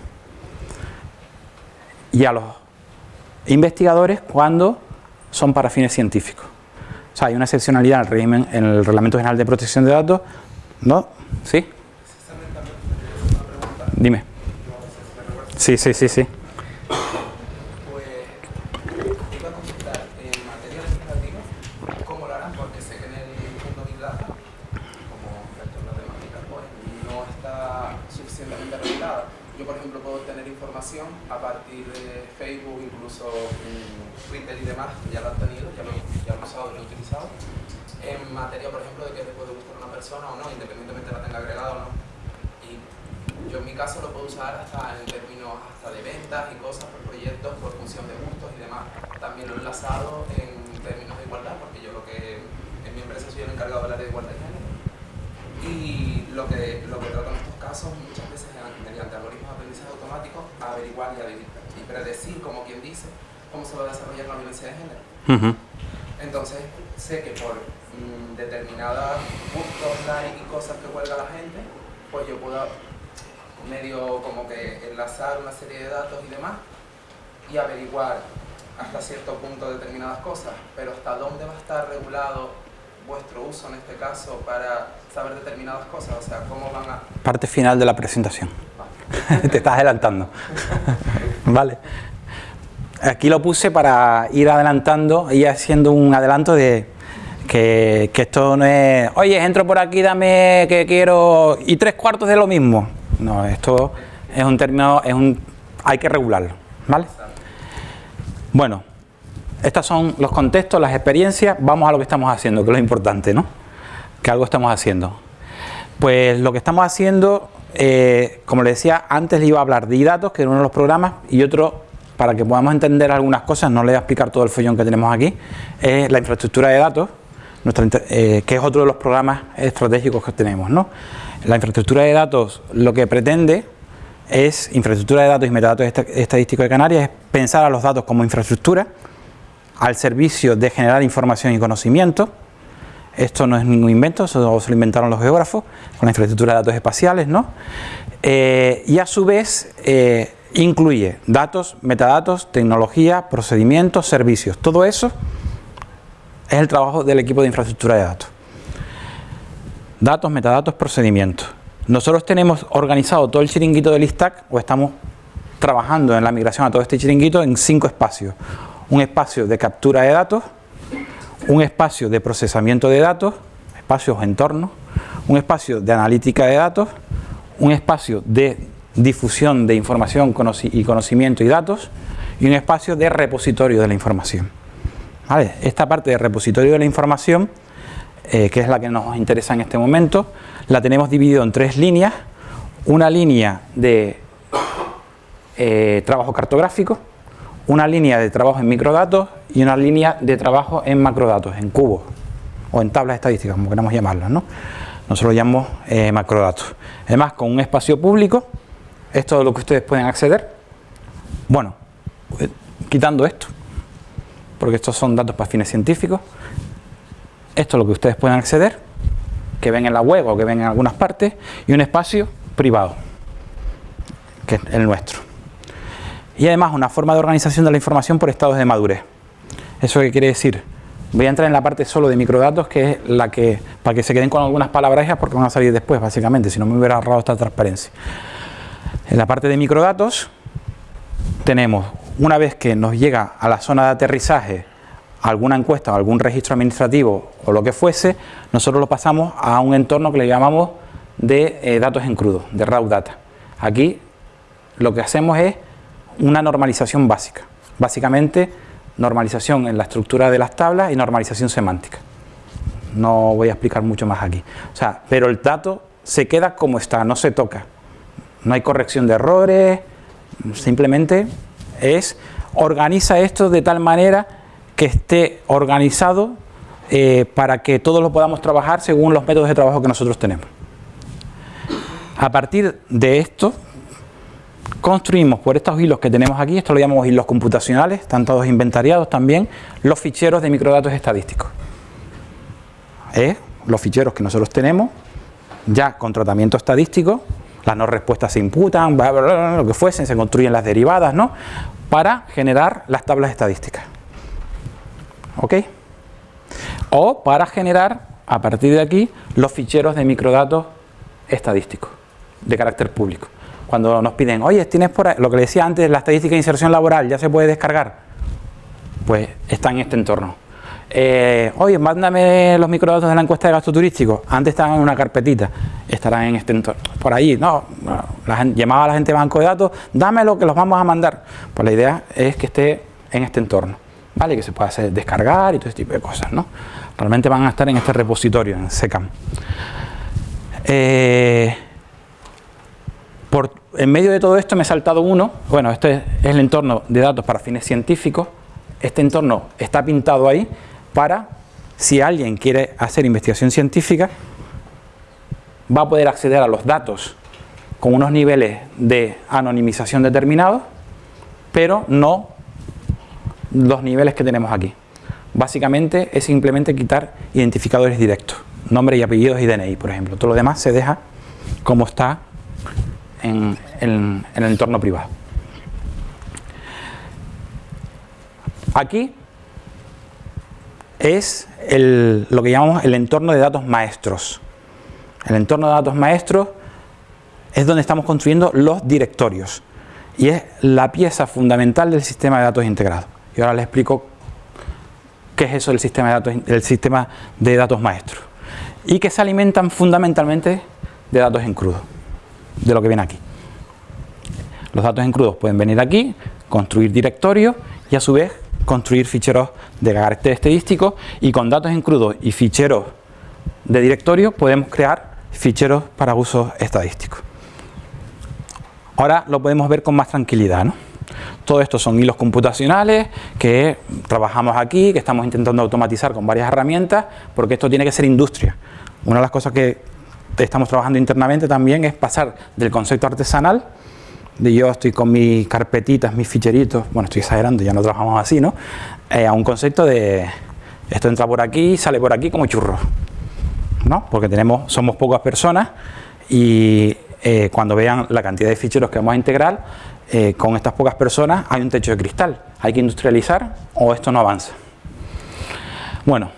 Y a los investigadores cuando son para fines científicos. O sea, hay una excepcionalidad en el, régimen, en el Reglamento General de Protección de Datos. ¿No? ¿Sí? Dime. Sí, sí, sí, sí. Pues iba a consultar en materia legislativa cómo lo harán, porque sé que en el mundo Big Data, como resto de las temáticas, pues no está suficientemente regulada. Yo, por ejemplo, puedo obtener información a partir de Facebook, incluso Twitter y demás, ya lo han tenido, ya lo, ya lo he usado, lo he utilizado, en materia, por ejemplo, de que le puede gustar a una persona o no, independientemente de la tenga agregada o no. Y yo en mi caso lo puedo usar hasta en términos hasta de ventas y cosas por proyectos, por función de gustos y demás. También lo he enlazado en términos de igualdad, porque yo lo que en mi empresa soy el encargado del área de igualdad de género. Y lo que, lo que trato en estos casos muchas veces es mediante algoritmos de aprendizaje automático averiguar y, y predecir, como quien dice, cómo se va a desarrollar la violencia de género. Entonces, sé que por determinadas y cosas que cuelga la gente, pues yo puedo medio como que enlazar una serie de datos y demás y averiguar hasta cierto punto determinadas cosas, pero hasta dónde va a estar regulado vuestro uso en este caso para saber determinadas cosas, o sea, cómo van a... Parte final de la presentación. Te estás adelantando. vale. Aquí lo puse para ir adelantando y haciendo un adelanto de que, esto no es, oye, entro por aquí, dame que quiero, y tres cuartos de lo mismo. No, esto es un término, es un, hay que regularlo, ¿vale? Bueno, estos son los contextos, las experiencias, vamos a lo que estamos haciendo, que es lo importante, ¿no? Que algo estamos haciendo. Pues lo que estamos haciendo, eh, como les decía, antes iba a hablar de datos, que era uno de los programas, y otro, para que podamos entender algunas cosas, no le voy a explicar todo el follón que tenemos aquí, es la infraestructura de datos, nuestra, eh, que es otro de los programas estratégicos que tenemos, ¿no? La infraestructura de datos lo que pretende es, infraestructura de datos y metadatos estadísticos de Canarias, es pensar a los datos como infraestructura, al servicio de generar información y conocimiento. Esto no es ningún invento, eso se lo inventaron los geógrafos con la infraestructura de datos espaciales, ¿no? Eh, y a su vez eh, incluye datos, metadatos, tecnología, procedimientos, servicios. Todo eso es el trabajo del equipo de infraestructura de datos. Datos, metadatos, procedimientos. Nosotros tenemos organizado todo el chiringuito del ISTAC o estamos trabajando en la migración a todo este chiringuito en cinco espacios un espacio de captura de datos, un espacio de procesamiento de datos, espacios entornos, un espacio de analítica de datos, un espacio de difusión de información y conocimiento y datos y un espacio de repositorio de la información. Esta parte de repositorio de la información, eh, que es la que nos interesa en este momento, la tenemos dividido en tres líneas. Una línea de eh, trabajo cartográfico, una línea de trabajo en microdatos y una línea de trabajo en macrodatos, en cubos o en tablas estadísticas, como queramos llamarlas. ¿no? Nosotros lo llamamos eh, macrodatos. Además, con un espacio público, esto es lo que ustedes pueden acceder. Bueno, eh, quitando esto, porque estos son datos para fines científicos, esto es lo que ustedes pueden acceder, que ven en la web o que ven en algunas partes, y un espacio privado, que es el nuestro y además una forma de organización de la información por estados de madurez. ¿Eso qué quiere decir? Voy a entrar en la parte solo de microdatos, que es la que, para que se queden con algunas palabras porque van a salir después, básicamente, si no me hubiera ahorrado esta transparencia. En la parte de microdatos tenemos, una vez que nos llega a la zona de aterrizaje alguna encuesta o algún registro administrativo o lo que fuese, nosotros lo pasamos a un entorno que le llamamos de eh, datos en crudo, de raw data. Aquí lo que hacemos es una normalización básica. Básicamente, normalización en la estructura de las tablas y normalización semántica. no voy a explicar mucho más aquí. O sea, pero el dato se queda como está, no se toca. No hay corrección de errores, simplemente es organiza esto de tal manera que esté organizado eh, para que todos lo podamos trabajar según los métodos de trabajo que nosotros tenemos. A partir de esto, construimos por estos hilos que tenemos aquí, esto lo llamamos hilos computacionales, están todos inventariados también, los ficheros de microdatos estadísticos. ¿Eh? Los ficheros que nosotros tenemos, ya con tratamiento estadístico, las no respuestas se imputan, lo que fuesen, se construyen las derivadas, ¿no? Para generar las tablas estadísticas. ¿Ok? O para generar, a partir de aquí, los ficheros de microdatos estadísticos, de carácter público. Cuando nos piden, oye, tienes por ahí, lo que le decía antes, la estadística de inserción laboral, ¿ya se puede descargar? Pues está en este entorno. Eh, oye, mándame los microdatos de la encuesta de gasto turístico. Antes estaban en una carpetita, estarán en este entorno. Por ahí, no, la llamaba a la gente de banco de datos, dámelo que los vamos a mandar. Pues la idea es que esté en este entorno, ¿vale? Que se pueda hacer descargar y todo ese tipo de cosas, ¿no? Realmente van a estar en este repositorio, en SECAM. Eh, en medio de todo esto me he saltado uno, bueno, este es el entorno de datos para fines científicos, este entorno está pintado ahí para, si alguien quiere hacer investigación científica, va a poder acceder a los datos con unos niveles de anonimización determinados, pero no los niveles que tenemos aquí. Básicamente es simplemente quitar identificadores directos, nombre y apellidos y DNI, por ejemplo. Todo lo demás se deja como está en, el entorno privado. Aquí es lo que llamamos el entorno de datos maestros. El entorno de datos maestros es donde estamos construyendo los directorios y es la pieza fundamental del sistema de datos integrado. Y ahora les explico qué es eso del sistema de datos, del sistema de datos maestros y que se alimentan fundamentalmente de datos en crudo de lo que viene aquí. Los datos en crudos pueden venir aquí, construir directorios y a su vez construir ficheros de carácter estadístico y con datos en crudo y ficheros de directorio podemos crear ficheros para usos estadísticos. Ahora lo podemos ver con más tranquilidad. ¿no? Todo esto son hilos computacionales que trabajamos aquí, que estamos intentando automatizar con varias herramientas, porque esto tiene que ser industria. Una de las cosas que estamos trabajando internamente también es pasar del concepto artesanal, yo estoy con mis carpetitas, mis ficheritos, bueno estoy exagerando, ya no trabajamos así, ¿no? Eh, a un concepto de esto entra por aquí, sale por aquí como churro, ¿no? Porque tenemos, somos pocas personas y eh, cuando vean la cantidad de ficheros que vamos a integrar, eh, con estas pocas personas hay un techo de cristal, hay que industrializar o esto no avanza. Bueno,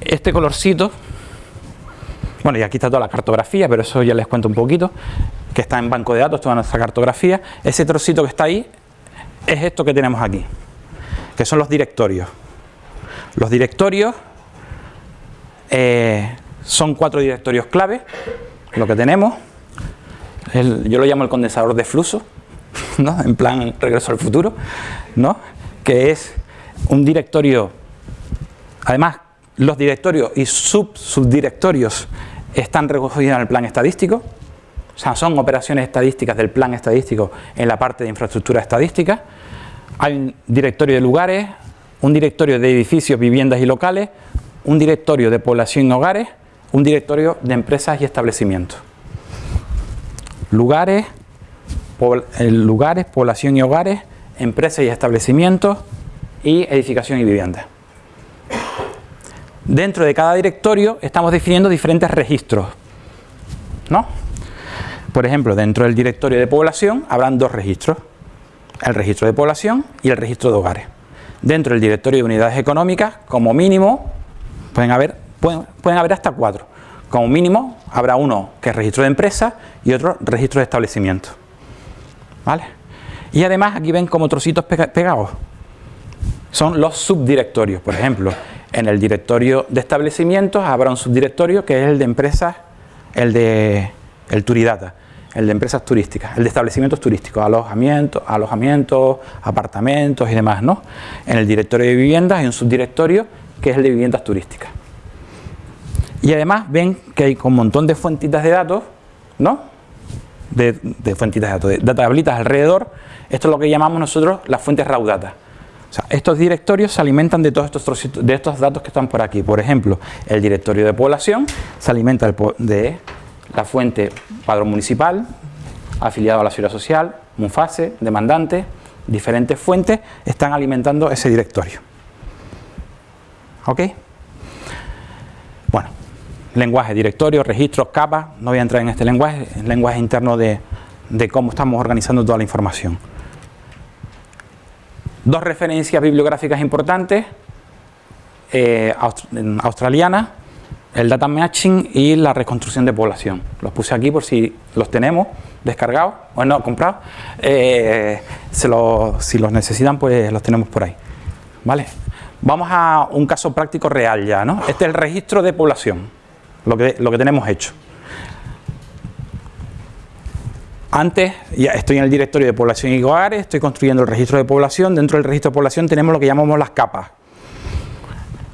este colorcito bueno, y aquí está toda la cartografía, pero eso ya les cuento un poquito, que está en banco de datos, toda nuestra cartografía. Ese trocito que está ahí es esto que tenemos aquí, que son los directorios. Los directorios eh, son cuatro directorios clave, lo que tenemos. yo lo llamo el condensador de flujo, ¿no? en plan regreso al futuro, ¿no? que es un directorio, además los directorios y sub subdirectorios están recogidos en el plan estadístico, o sea, son operaciones estadísticas del plan estadístico en la parte de infraestructura estadística. Hay un directorio de lugares, un directorio de edificios, viviendas y locales, un directorio de población y hogares, un directorio de empresas y establecimientos. Lugares, eh, lugares, población y hogares, empresas y establecimientos y edificación y vivienda. Dentro de cada directorio estamos definiendo diferentes registros. ¿no? Por ejemplo, dentro del directorio de población habrán dos registros. El registro de población y el registro de hogares. Dentro del directorio de unidades económicas, como mínimo, pueden haber, pueden, pueden haber hasta cuatro. Como mínimo habrá uno que es registro de empresa y otro registro de establecimiento. ¿Vale? Y además aquí ven como trocitos pegados. Son los subdirectorios, por ejemplo. En el directorio de establecimientos habrá un subdirectorio que es el de empresas, el de el Turidata, el de empresas turísticas, el de establecimientos turísticos, alojamientos, alojamientos, apartamentos y demás, ¿no? En el directorio de viviendas hay un subdirectorio que es el de viviendas turísticas. Y además ven que hay un montón de fuentitas de datos, ¿no? De, fuentitas de datos, de tablitas alrededor. Esto es lo que llamamos nosotros las fuentes raw data. Estos directorios se alimentan de todos estos, trocitos, de estos datos que están por aquí. Por ejemplo, el directorio de población se alimenta de la fuente padrón municipal, afiliado a la seguridad social, Munfase, demandante, diferentes fuentes están alimentando ese directorio. ¿Ok? Bueno, lenguaje, directorio, registros, capas, no voy a entrar en este lenguaje, el lenguaje interno de cómo estamos organizando toda la información. Dos referencias bibliográficas importantes, eh, australianas, el data matching y la reconstrucción de población. Los puse aquí por si los tenemos descargados, o no, comprados. Eh, si los necesitan, pues los tenemos por ahí. ¿Vale? Vamos a un caso práctico real ya, ¿no? Este es el registro de población, lo que, lo que tenemos hecho. Antes, ya estoy en el directorio de población y hogares, estoy construyendo el registro de población. Dentro del registro de población tenemos lo que llamamos las capas.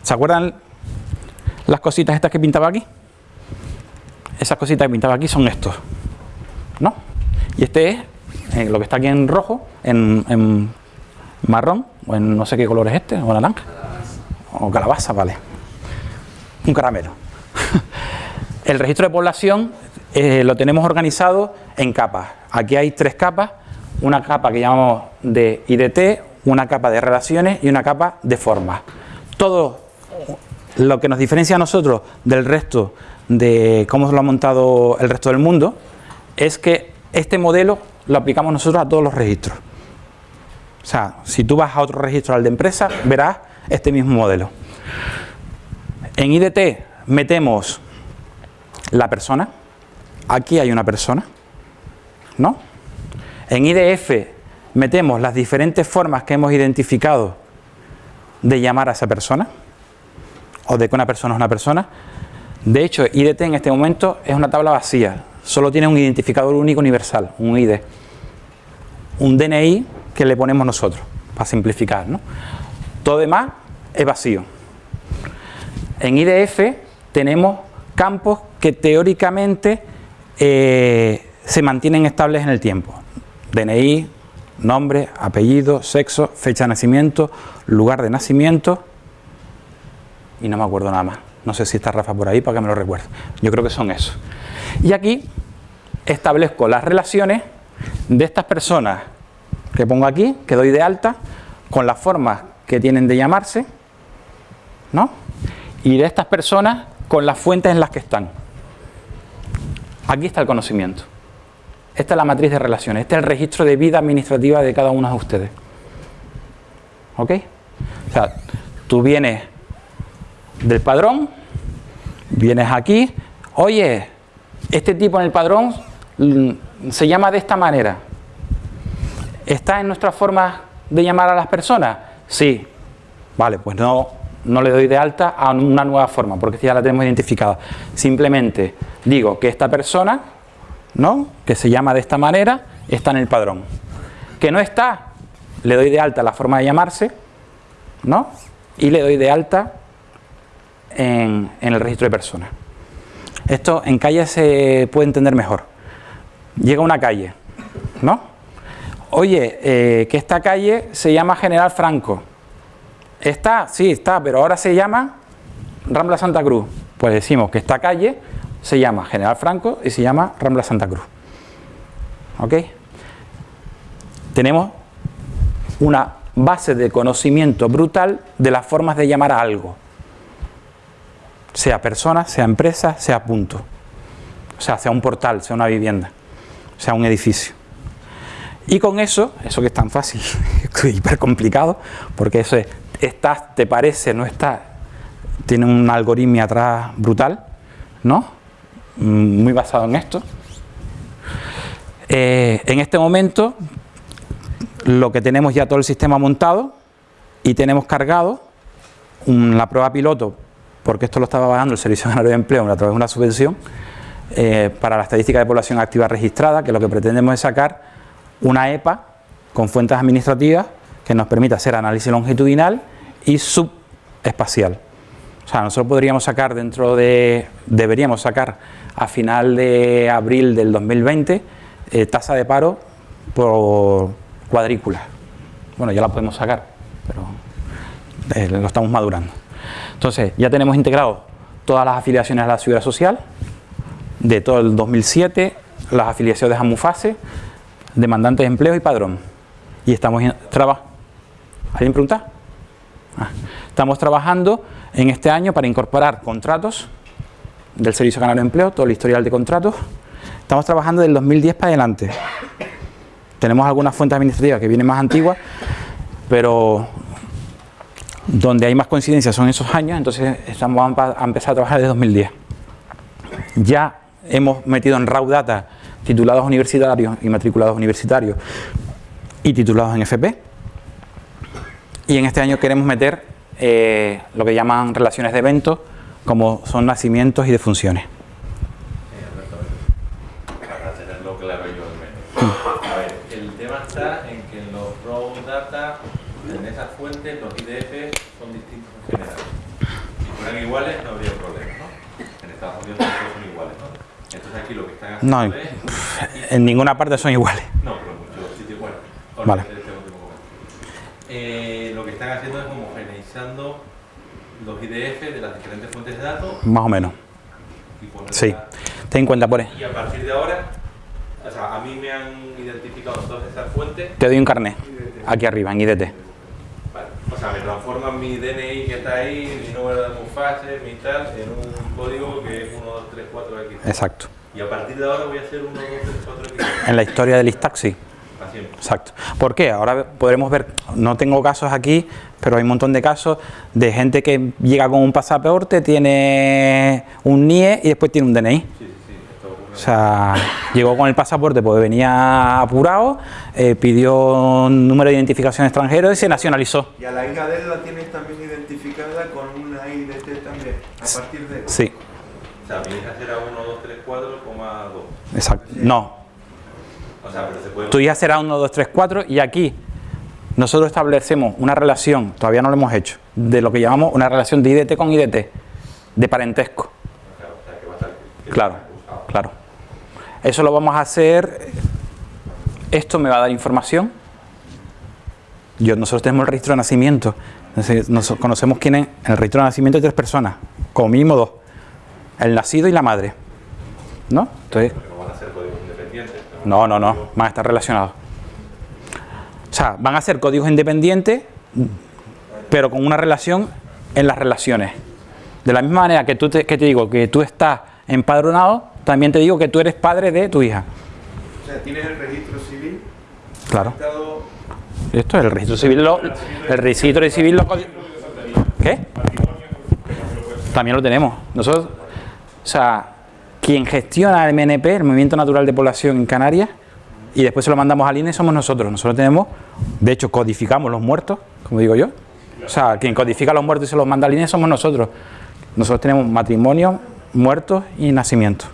¿Se acuerdan las cositas estas que pintaba aquí? Esas cositas que pintaba aquí son estos. ¿No? Y este es eh, lo que está aquí en rojo, en, marrón, o en no sé qué color es este, o naranja. O calabaza, vale. Un caramelo. el registro de población eh, lo tenemos organizado en capas. Aquí hay tres capas, una capa que llamamos de IDT, una capa de relaciones y una capa de formas. Todo lo que nos diferencia a nosotros del resto de cómo lo ha montado el resto del mundo es que este modelo lo aplicamos nosotros a todos los registros. O sea, si tú vas a otro registro al de empresa, verás este mismo modelo. En IDT metemos la persona, aquí hay una persona, ¿no? En IDF metemos las diferentes formas que hemos identificado de llamar a esa persona, o de que una persona es una persona. De hecho, IDT en este momento es una tabla vacía, solo tiene un identificador único universal, un ID. Un DNI que le ponemos nosotros, para simplificar, ¿no? Todo demás es vacío. En IDF tenemos campos que teóricamente eh, se mantienen estables en el tiempo. DNI, nombre, apellido, sexo, fecha de nacimiento, lugar de nacimiento y no me acuerdo nada más. No sé si está Rafa por ahí para que me lo recuerde. Yo creo que son esos. Y aquí establezco las relaciones de estas personas que pongo aquí, que doy de alta, con las formas que tienen de llamarse, ¿no? Y de estas personas con las fuentes en las que están. Aquí está el conocimiento. Esta es la matriz de relaciones. Este es el registro de vida administrativa de cada uno de ustedes. ¿Ok? O sea, tú vienes del padrón, vienes aquí, oye, este tipo en el padrón mm, se llama de esta manera. ¿Está en nuestra forma de llamar a las personas? Sí. Vale, pues no, no le doy de alta a una nueva forma, porque ya la tenemos identificada. Simplemente digo que esta persona, ¿no? que se llama de esta manera, está en el padrón. Que no está, le doy de alta la forma de llamarse, ¿no? y le doy de alta en, el registro de personas. Esto en calle se puede entender mejor. Llega una calle, ¿no? Oye, eh, que esta calle se llama General Franco Está, sí, está, pero ahora se llama Rambla Santa Cruz. Pues decimos que esta calle se llama General Franco y se llama Rambla Santa Cruz. ¿Ok? Tenemos una base de conocimiento brutal de las formas de llamar a algo. Sea persona, sea empresa, sea punto. O sea, sea un portal, sea una vivienda, sea un edificio. Y con eso, eso que es tan fácil, hiper complicado, porque eso es estás, te parece, no está, tiene un algoritmo atrás brutal, ¿no? Mm, muy basado en esto. Eh, en este momento, lo que tenemos ya todo el sistema montado y tenemos cargado la prueba piloto, porque esto lo estaba bajando el Servicio Canario de Empleo a través de una subvención, eh, para la estadística de población activa registrada, que lo que pretendemos es sacar una EPA con fuentes administrativas que nos permita hacer análisis longitudinal y subespacial. O sea, nosotros podríamos sacar dentro de, deberíamos sacar a final de abril del 2020 eh, tasa de paro por cuadrícula. Bueno, ya la podemos sacar, pero eh, lo estamos madurando. Entonces, ya tenemos integrado todas las afiliaciones a la seguridad social de todo el 2007, las afiliaciones de Amufase, demandantes de empleo y padrón. Y estamos trabajando. ¿Alguien pregunta? Ah. Estamos trabajando en este año para incorporar contratos del Servicio Canario de Empleo, todo el historial de contratos. Estamos trabajando del 2010 para adelante. Tenemos algunas fuentes administrativas que vienen más antiguas, pero donde hay más coincidencias son esos años, entonces estamos a empezar a trabajar desde 2010. Ya hemos metido en raw data titulados universitarios y matriculados universitarios y titulados en FP. Y en este año queremos meter eh, lo que llaman relaciones de eventos, como son nacimientos y defunciones. Para tenerlo claro yo al menos. A ver, el tema está en que en los raw data, en esas fuentes, los IDF son distintos en general. Si fueran iguales no habría problema, ¿no? En Estados Unidos todos son iguales, ¿no? Entonces aquí lo que están haciendo no, es... en ninguna parte son iguales. No, pero en muchos sitios, bueno. Vale. Este. Eh, lo que están haciendo es los IDF de las diferentes fuentes de datos. Más o menos. Sí. Ten en cuenta, pone. Y a partir de ahora, o sea, a mí me han identificado todas esas fuentes. Te doy un carnet. Aquí arriba, en IDT. Vale. O sea, me transforman mi DNI que está ahí, mi número de Mufase, mi tal, en un código que es 1, 2, 3, 4, X. Exacto. Y a partir de ahora voy a hacer 1, 2, 3, 4, X. En la historia del Istaxi. Exacto. ¿Por qué? Ahora podremos ver, no tengo casos aquí, pero hay un montón de casos de gente que llega con un pasaporte, tiene un NIE y después tiene un DNI. Sí, sí. O sea, llegó con el pasaporte porque venía apurado, eh, pidió un número de identificación extranjero y se nacionalizó. Y a la hija de él la tienes también identificada con una IDT también, a partir de... Sí, O sea, mi hija será 1, 2, 3, 4, coma 2. exacto. No, sea, pero se puede... tu será 1, 2, 3, 4 y aquí nosotros establecemos una relación, todavía no lo hemos hecho, de lo que llamamos una relación de IDT con IDT, de parentesco. Claro, Claro. Eso lo vamos a hacer. Esto me va a dar información. Yo, nosotros tenemos el registro de nacimiento. Nos- conocemos quién es. En el registro de nacimiento hay tres personas, como mínimo dos. El nacido y la madre. ¿No? Entonces, Pero no van a ser códigos independientes. No, no, no, van a estar relacionados. O sea, van a ser códigos independientes, pero con una relación en las relaciones. De la misma manera que, tú te, que te digo que tú estás empadronado, también te digo que tú eres padre de tu hija. O sea, tienes el registro civil, Claro. Estado, Esto es el registro civil. Lo, el registro civil lo. ¿Qué? También lo tenemos. Nosotros, o sea, quien gestiona el MNP, el Movimiento Natural de Población en Canarias, y después se lo mandamos al INE, somos nosotros. Nosotros tenemos, de hecho, codificamos los muertos, como digo yo. O sea, quien codifica los muertos y se los manda al INE somos nosotros. Nosotros tenemos matrimonio, muertos y nacimientos,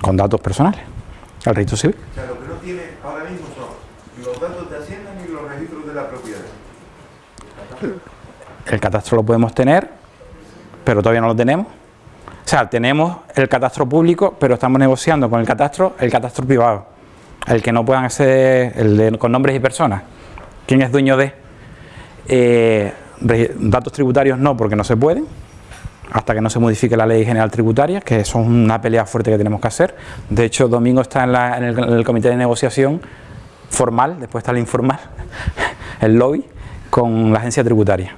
con datos personales, al registro civil. o sea, lo que no tiene ahora mismo son los datos de Hacienda ni los registros de la propiedad. El catastro lo podemos tener, pero todavía no lo tenemos. O sea, tenemos el catastro público, pero estamos negociando con el catastro, el catastro privado, el que no puedan ser, el de, con nombres y personas. ¿Quién es dueño de? Eh, datos tributarios no, porque no se pueden, hasta que no se modifique la ley general tributaria, que eso es una pelea fuerte que tenemos que hacer. De hecho, Domingo está en, la- en el comité de negociación formal, después está el informal, el lobby, con la agencia tributaria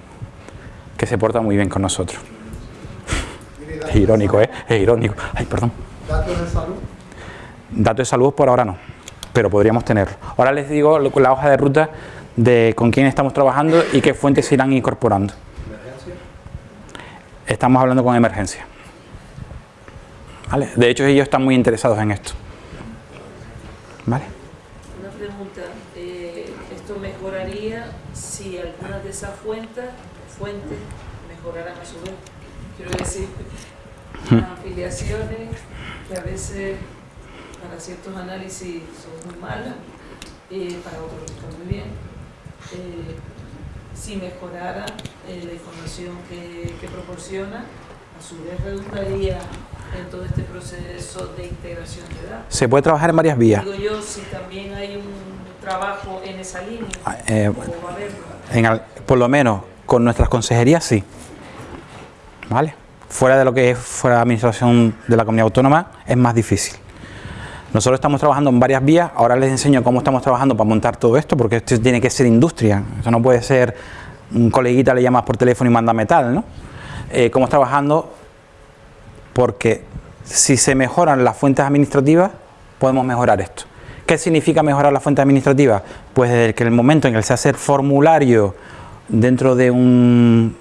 que se porta muy bien con nosotros. Es irónico, ¿eh? Es irónico. Ay, perdón. ¿Datos de salud? Datos de salud por ahora no, pero podríamos tenerlo. Ahora les digo la hoja de ruta de con quién estamos trabajando y qué fuentes se irán incorporando. ¿Emergencia? Estamos hablando con emergencia. ¿Vale? De hecho, ellos están muy interesados en esto. ¿Vale? Una pregunta, eh, ¿esto mejoraría si algunas de esas fuentes, fuentes mejoraran a su vez? Quiero decir, las afiliaciones que a veces para ciertos análisis son muy malas, eh, para otros están muy bien. Eh, si mejorara eh, la información que, que proporciona, a su vez redundaría en todo este proceso de integración de datos. Se puede trabajar en varias vías. Digo yo, si también hay un trabajo en esa línea, Ah, o va a haberlo. En por lo menos con nuestras consejerías sí. ¿Vale? Fuera de lo que es fuera de la administración de la comunidad autónoma es más difícil. Nosotros estamos trabajando en varias vías, ahora les enseño cómo estamos trabajando para montar todo esto, porque esto tiene que ser industria, eso no puede ser un coleguita le llamas por teléfono y manda metal, ¿no? Eh, cómo estamos trabajando, porque si se mejoran las fuentes administrativas, podemos mejorar esto. ¿Qué significa mejorar las fuentes administrativas? Pues desde que el momento en que se hace el formulario dentro de un,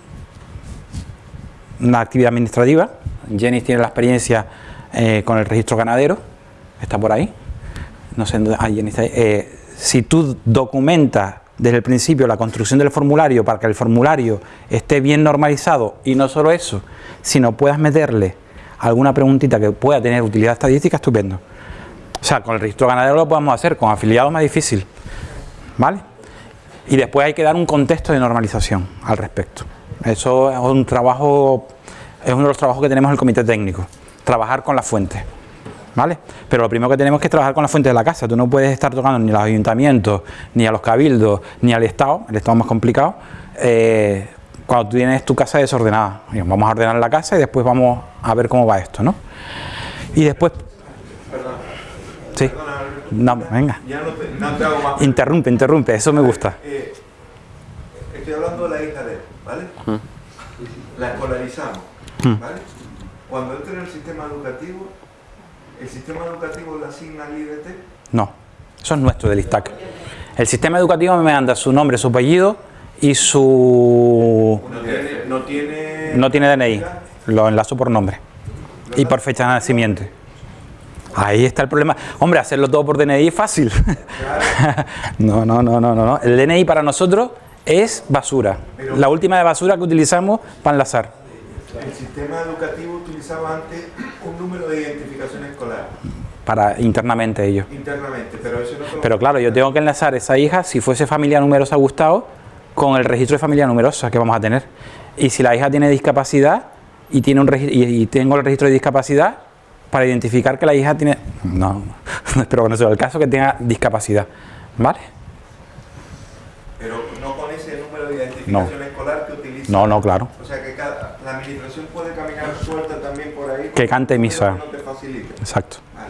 una actividad administrativa, Jenny tiene la experiencia eh, con el registro ganadero, está por ahí, no sé ah, Jenny está. Eh, si tú documentas desde el principio la construcción del formulario para que el formulario esté bien normalizado y no solo eso, sino puedas meterle alguna preguntita que pueda tener utilidad estadística, estupendo. O sea, con el registro ganadero lo podemos hacer, con afiliados más difícil. ¿Vale? Y después hay que dar un contexto de normalización al respecto. Eso es un trabajo, es uno de los trabajos que tenemos en el comité técnico, trabajar con las fuentes. ¿Vale? Pero lo primero que tenemos que es trabajar con la fuente de la casa. Tú no puedes estar tocando ni a los ayuntamientos, ni a los cabildos, ni al Estado, el Estado es más complicado, eh, cuando tú tienes tu casa desordenada. Vamos a ordenar la casa y después vamos a ver cómo va esto, ¿no? Y después... Perdón. Sí. Perdona. No, venga. Ya no te, no te hago más. Interrumpe, interrumpe, eso me gusta. Eh, estoy hablando de la hija de él, ¿vale? La escolarizamos. ¿Vale? Cuando entre en el sistema educativo, el sistema educativo le asigna al IDT. No, eso es nuestro del ISTAC. El sistema educativo me manda su nombre, su apellido y su... No tiene, no tiene, No tiene DNI, lo enlazo por nombre y por fecha de nacimiento. Ahí está el problema. Hombre, hacerlo todo por DNI es fácil. No, no, no, no, no. El DNI para nosotros es basura. La última de basura que utilizamos para enlazar. El sistema educativo utilizaba antes un número de identificación escolar Para internamente ellos. internamente, pero eso no Pero claro, yo tengo que enlazar esa hija, si fuese familia numerosa Gustavo, con el registro de familia numerosa que vamos a tener. Y si la hija tiene discapacidad y, tiene un y, y tengo el registro de discapacidad, para identificar que la hija tiene... No, no espero que no sea el caso, que tenga discapacidad. ¿Vale? Pero no con ese número de identificación escolar que utiliza. No, no, claro. O sea que la administración puede caminar suelta también por ahí. Que cante misa. No te facilita. Exacto. Vale.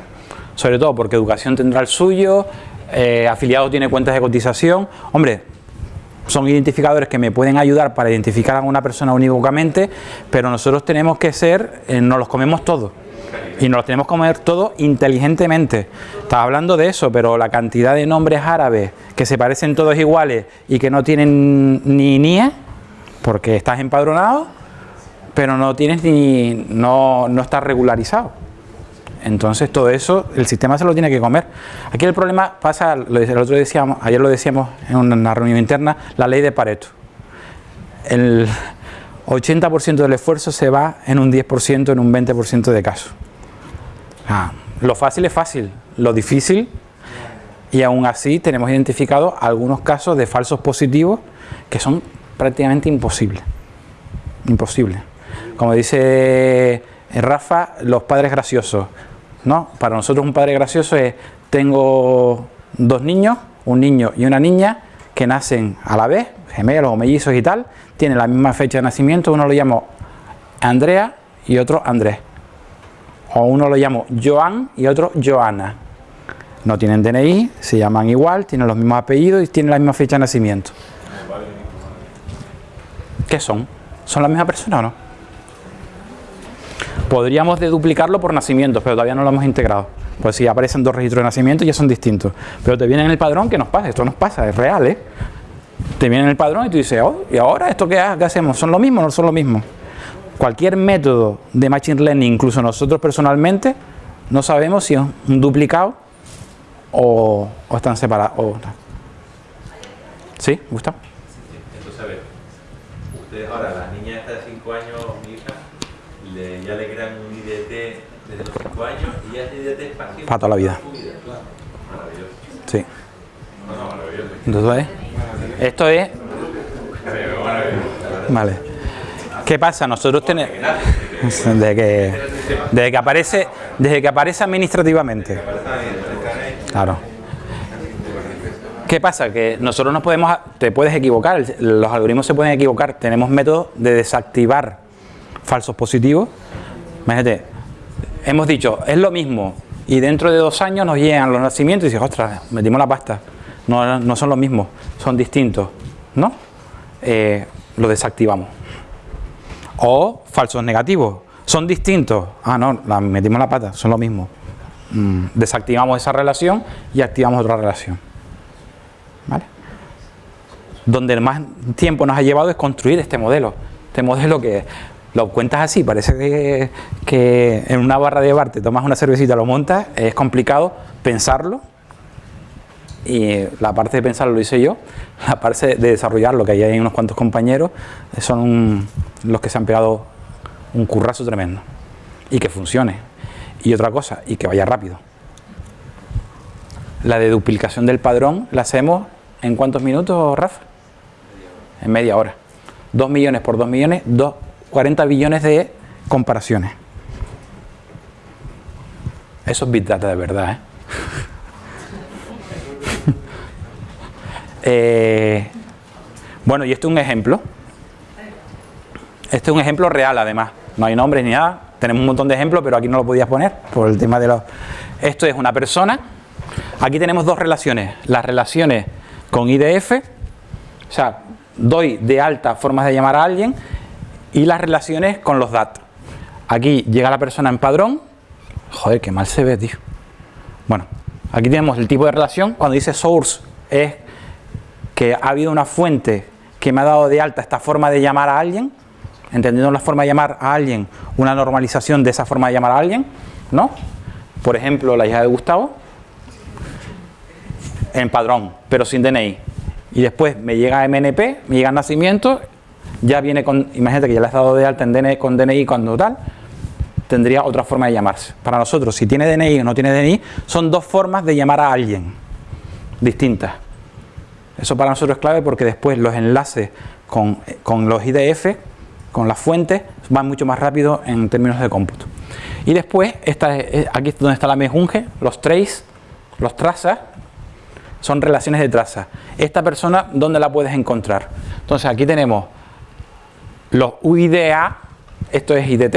Sobre todo porque educación tendrá el suyo, eh, afiliado tiene cuentas de cotización. Hombre, son identificadores que me pueden ayudar para identificar a una persona unívocamente, pero nosotros tenemos que ser, eh, nos los comemos todos. Y nos los tenemos que comer todos inteligentemente. Estaba hablando de eso, pero la cantidad de nombres árabes que se parecen todos iguales y que no tienen ni NIE, porque estás empadronado, pero no tienes ni. no, no estás regularizado. Entonces todo eso el sistema se lo tiene que comer. Aquí el problema pasa, lo el otro decíamos, ayer lo decíamos en una reunión interna, la ley de Pareto. El 80% del esfuerzo se va en un 10%, en un 20% de casos. Lo fácil es fácil, lo difícil y aún así tenemos identificado algunos casos de falsos positivos que son prácticamente imposibles. Imposible. Como dice eh, Rafa, los padres graciosos. ¿no? Para nosotros un padre gracioso es, tengo dos niños, un niño y una niña, que nacen a la vez, gemelos o mellizos y tal, tienen la misma fecha de nacimiento, uno lo llamo Andrea y otro Andrés. O uno lo llamo Joan y otro Joana. No tienen DNI, se llaman igual, tienen los mismos apellidos y tienen la misma fecha de nacimiento. ¿Qué son? ¿Son la misma persona o no? Podríamos duplicarlo por nacimientos, pero todavía no lo hemos integrado. Pues si aparecen dos registros de nacimiento ya son distintos. Pero te viene en el padrón que nos pasa, esto nos pasa, es real, ¿eh? Te viene en el padrón y tú dices, oh, ¿y ahora esto qué, qué hacemos? ¿Son lo mismo o no son lo mismo? Cualquier método de Machine Learning, incluso nosotros personalmente, no sabemos si es un duplicado o, están separados. o- ¿Sí, Gustavo? Entonces, a ver, ustedes ahora, la niña esta de 5 años, mi hija, le- ya le crean un IDT desde los 5 años y ya ese IDT es para toda la vida. Sí. Entonces, esto es Vale. ¿Qué pasa? Nosotros tenemos... Desde que, desde que aparece, desde que aparece administrativamente. Claro. ¿Qué pasa? Que nosotros nos podemos, te puedes equivocar, los algoritmos se pueden equivocar. Tenemos métodos de desactivar falsos positivos. Imagínate, hemos dicho, es lo mismo, y dentro de dos años nos llegan los nacimientos y dices, ostras, metimos la pasta. No, no son los mismos, son distintos, ¿no? Eh, lo desactivamos. O falsos negativos, son distintos. Ah, no, metimos la pata, son lo mismo. Mm, desactivamos esa relación y activamos otra relación. ¿Vale? Donde más tiempo nos ha llevado es construir este modelo. Este modelo que lo cuentas así, parece que, en una barra de bar te tomas una cervecita, lo montas, es complicado pensarlo y la parte de pensarlo lo hice yo, la parte de desarrollarlo, que ahí hay unos cuantos compañeros, son los que se han pegado un currazo tremendo y que funcione. Y otra cosa, y que vaya rápido. La de duplicación del padrón la hacemos en cuántos minutos, Rafa? En media hora. 2 millones por 2 millones, dos 40 billones de comparaciones. Eso es Big Data de verdad. ¿eh? eh, bueno, y este es un ejemplo. Este es un ejemplo real además. No hay nombres ni nada. Tenemos un montón de ejemplos, pero aquí no lo podías poner por el tema de los... Esto es una persona. Aquí tenemos dos relaciones. Las relaciones con IDF. O sea, doy de alta formas de llamar a alguien y las relaciones con los DAT. Aquí llega la persona en padrón. Joder, qué mal se ve, tío. Bueno, aquí tenemos el tipo de relación. Cuando dice source es que ha habido una fuente que me ha dado de alta esta forma de llamar a alguien, entendiendo la forma de llamar a alguien, una normalización de esa forma de llamar a alguien, ¿no? Por ejemplo, la hija de Gustavo, en padrón, pero sin DNI. Y después me llega MNP, me llega nacimiento ya viene con, imagínate que ya le has dado de alta en DNI, con DNI cuando tal, tendría otra forma de llamarse. Para nosotros, si tiene DNI o no tiene DNI, son dos formas de llamar a alguien distintas. Eso para nosotros es clave porque después los enlaces con, los IDF, con las fuentes, van mucho más rápido en términos de cómputo. Y después, esta es, aquí es donde está la mejunge, los trace, los trazas, son relaciones de traza. Esta persona, ¿dónde la puedes encontrar? Entonces aquí tenemos los UIDA, esto es IDT,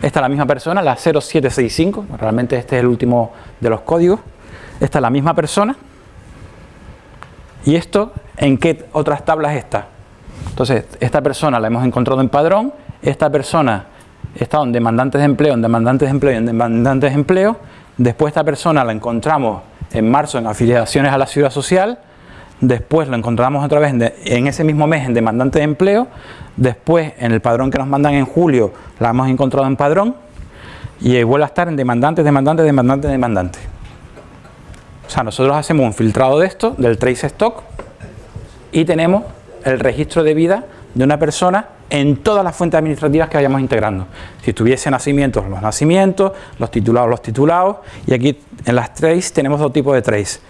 esta es la misma persona, la 0765, realmente este es el último de los códigos, esta es la misma persona, y esto, ¿en qué otras tablas está? Entonces, esta persona la hemos encontrado en padrón, esta persona está en demandantes de empleo, en demandantes de empleo en demandantes de empleo, después esta persona la encontramos en marzo en afiliaciones a la ciudad social, después lo encontramos otra vez en, ese mismo mes en demandante de empleo, después en el padrón que nos mandan en julio la hemos encontrado en padrón y vuelve a estar en demandantes, demandantes, demandantes, demandantes. O sea, nosotros hacemos un filtrado de esto, del trace stock, y tenemos el registro de vida de una persona en todas las fuentes administrativas que vayamos integrando. Si tuviese nacimientos, los nacimientos, los titulados, los titulados, y aquí en las trace tenemos dos tipos de trace.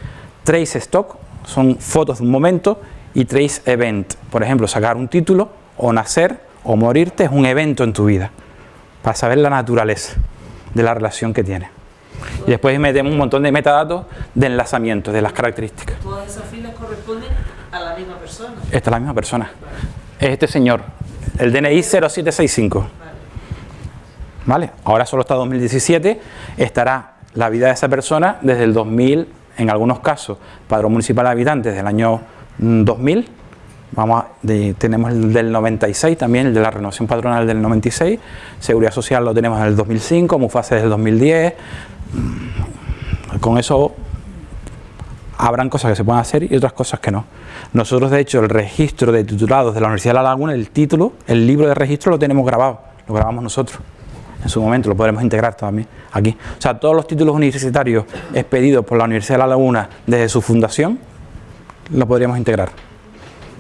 Trace stock, son fotos de un momento y trace event. Por ejemplo, sacar un título o nacer o morirte es un evento en tu vida para saber la naturaleza de la relación que tiene. Y después metemos un montón de metadatos de enlazamiento, de las características. ¿Todas esas filas corresponden a la misma persona? Esta es la misma persona. Es este señor, el DNI 0765. ¿Vale? Ahora solo está 2017, estará la vida de esa persona desde el 2000 en algunos casos, Padrón Municipal de Habitantes del año 2000, mm, vamos tenemos el del 96 también, el de la renovación patronal del 96, Seguridad Social lo tenemos en el 2005, Mufase del 2010, mm, con eso habrán cosas que se pueden hacer y otras cosas que no. Nosotros de hecho el registro de titulados de la Universidad de La Laguna, el título, el libro de registro lo tenemos grabado, lo grabamos nosotros en su momento, lo podremos integrar también aquí. O sea, todos los títulos universitarios expedidos por la Universidad de La Laguna desde su fundación, lo podríamos integrar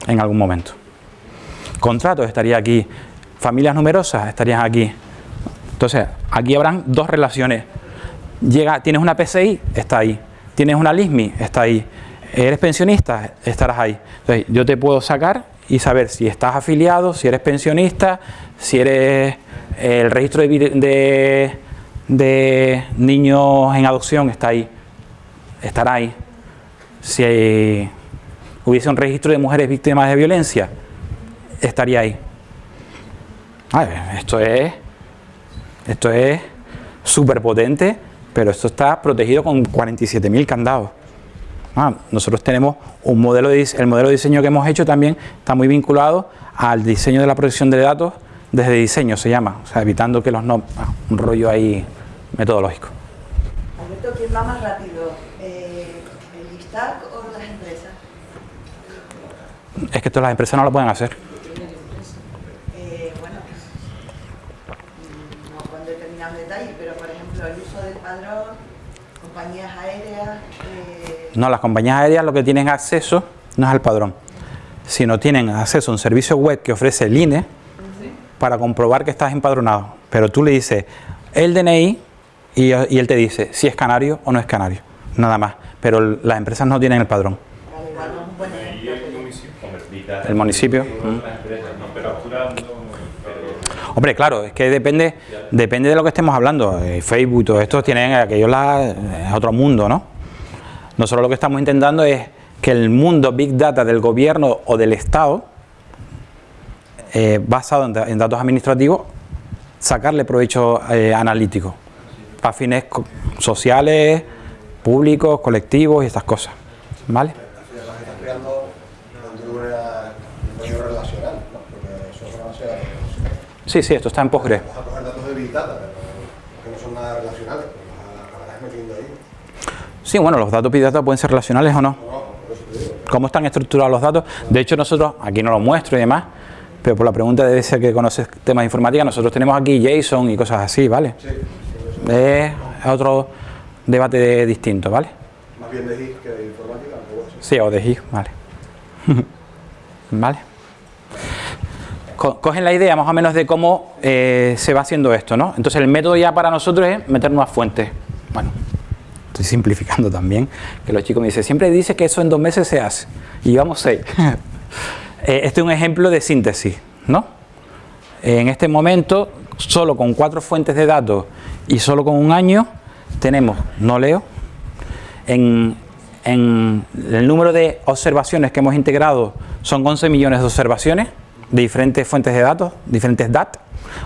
en algún momento. Contratos estaría aquí, familias numerosas estarían aquí. Entonces, aquí habrán dos relaciones. Llega, tienes una PCI, está ahí. Tienes una LISMI, está ahí. Eres pensionista, estarás ahí. Entonces, yo te puedo sacar y saber si estás afiliado, si eres pensionista, si eres el registro de, de, niños en adopción está ahí, estará ahí. Si hubiese un registro de mujeres víctimas de violencia, estaría ahí. esto es esto es súper potente, pero esto está protegido con 47.000 candados. Ah, nosotros tenemos un modelo de, el modelo de diseño que hemos hecho también está muy vinculado al diseño de la protección de datos desde diseño se llama, o sea, evitando que los no, ah, un rollo ahí metodológico. Alberto, ¿quién va más rápido? Eh, ¿El ISTAC o las empresas? Es que esto las empresas no lo pueden hacer. Eh, bueno, no con determinados detalles, pero por ejemplo el uso del padrón, compañías aéreas... Eh... No, las compañías aéreas lo que tienen acceso no es al padrón, sino tienen acceso a un servicio web que ofrece el INE para comprobar que estás empadronado. Pero tú le dices el DNI y, él te dice si es canario o no es canario, nada más. Pero las empresas no tienen el padrón. El municipio. Hombre, claro, es que depende, depende de lo que estemos hablando. Eh, Facebook y todo tienen aquello la, es otro mundo, ¿no? Nosotros lo que estamos intentando es que el mundo Big Data del gobierno o del Estado, eh, basado en, datos administrativos, sacarle provecho eh, analítico para fines sociales, públicos, colectivos y estas cosas. ¿Vale? Sí, sí, esto está en Postgre. Sí, bueno, los datos Big Data pueden ser relacionales o no. ¿Cómo están estructurados los datos? De hecho, nosotros, aquí no lo muestro y demás, pero por la pregunta debe ser que conoces temas de informática, nosotros tenemos aquí JSON y cosas así, ¿vale? Sí. Es otro debate distinto, ¿vale? Más bien de GIS que de informática, Sí, o de GIS, vale. ¿Vale? cogen la idea más o menos de cómo eh, se va haciendo esto, ¿no? Entonces el método ya para nosotros es meter nuevas fuentes. Bueno, estoy simplificando también, que los chicos me dicen, siempre dice que eso en dos meses se hace, y llevamos seis. Eh, este es un ejemplo de síntesis, ¿no? En este momento, solo con cuatro fuentes de datos y solo con un año, tenemos, no leo, en, el número de observaciones que hemos integrado son 11 millones de observaciones, de diferentes fuentes de datos, diferentes DAT,